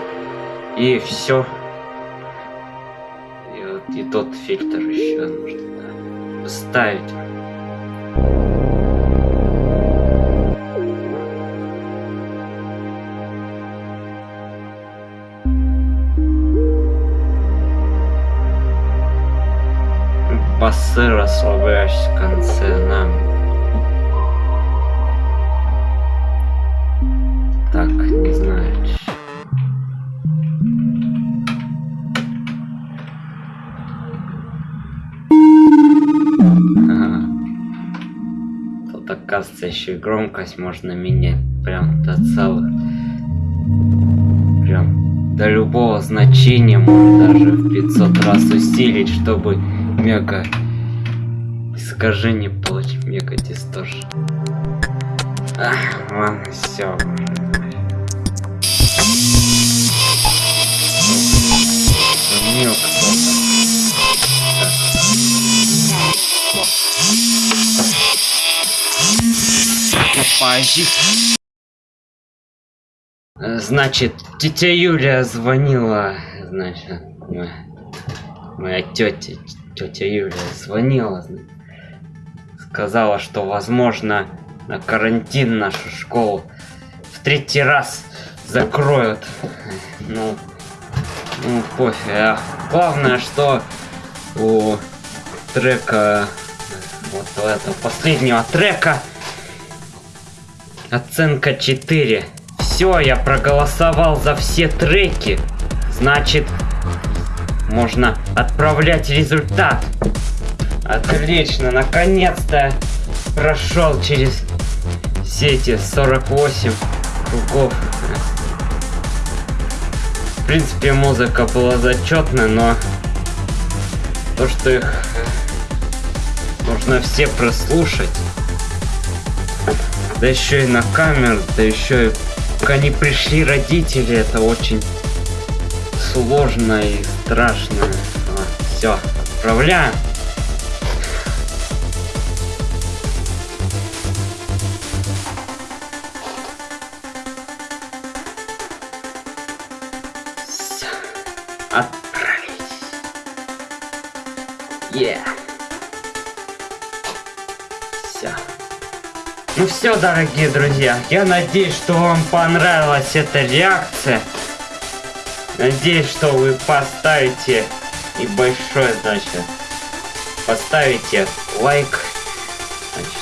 И все. Оказывается еще громкость можно менять прям до целых прям до любого значения можно даже в 500 раз усилить чтобы мега искажение получить мега дисторшн. Ах, ладно, все. Звонил кто-то. Значит, тетя Юля звонила, значит, моя, тетя, тетя Юля звонила, сказала, что возможно на карантин нашу школу третий раз закроют. Ну, ну пофиг. А Главное, что у трека, вот этого последнего трека, оценка 4. Все, я проголосовал за все треки. Значит, можно отправлять результат. Отлично, наконец-то прошел через все эти 48 кругов. В принципе, музыка была зачетная, но то, что их нужно все прослушать, да еще и на камеру, да еще и пока не пришли родители, это очень сложно и страшно. Все, отправляем. Ну все, дорогие друзья, я надеюсь, что вам понравилась эта реакция. Надеюсь, что вы поставите и большой, значит, поставите лайк, значит,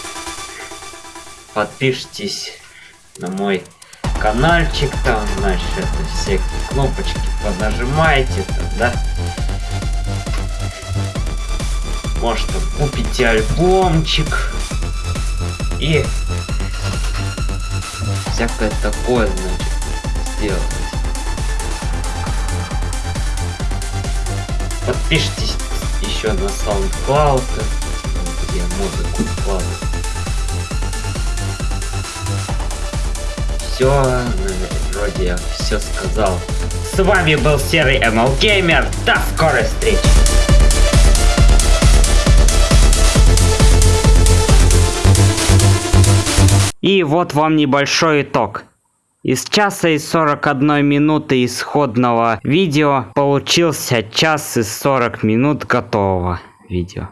подпишитесь на мой каналчик, там, значит, все кнопочки понажимаете, там, да? Может, купите альбомчик и всякое такое, значит, сделать. Подпишитесь еще на SoundCloud, где музыку вкладываю. Все, вроде все сказал. С вами был Серый ML Gamer. До скорой встречи! И вот вам небольшой итог. Из часа и 41 минуты исходного видео получился час и 40 минут готового видео.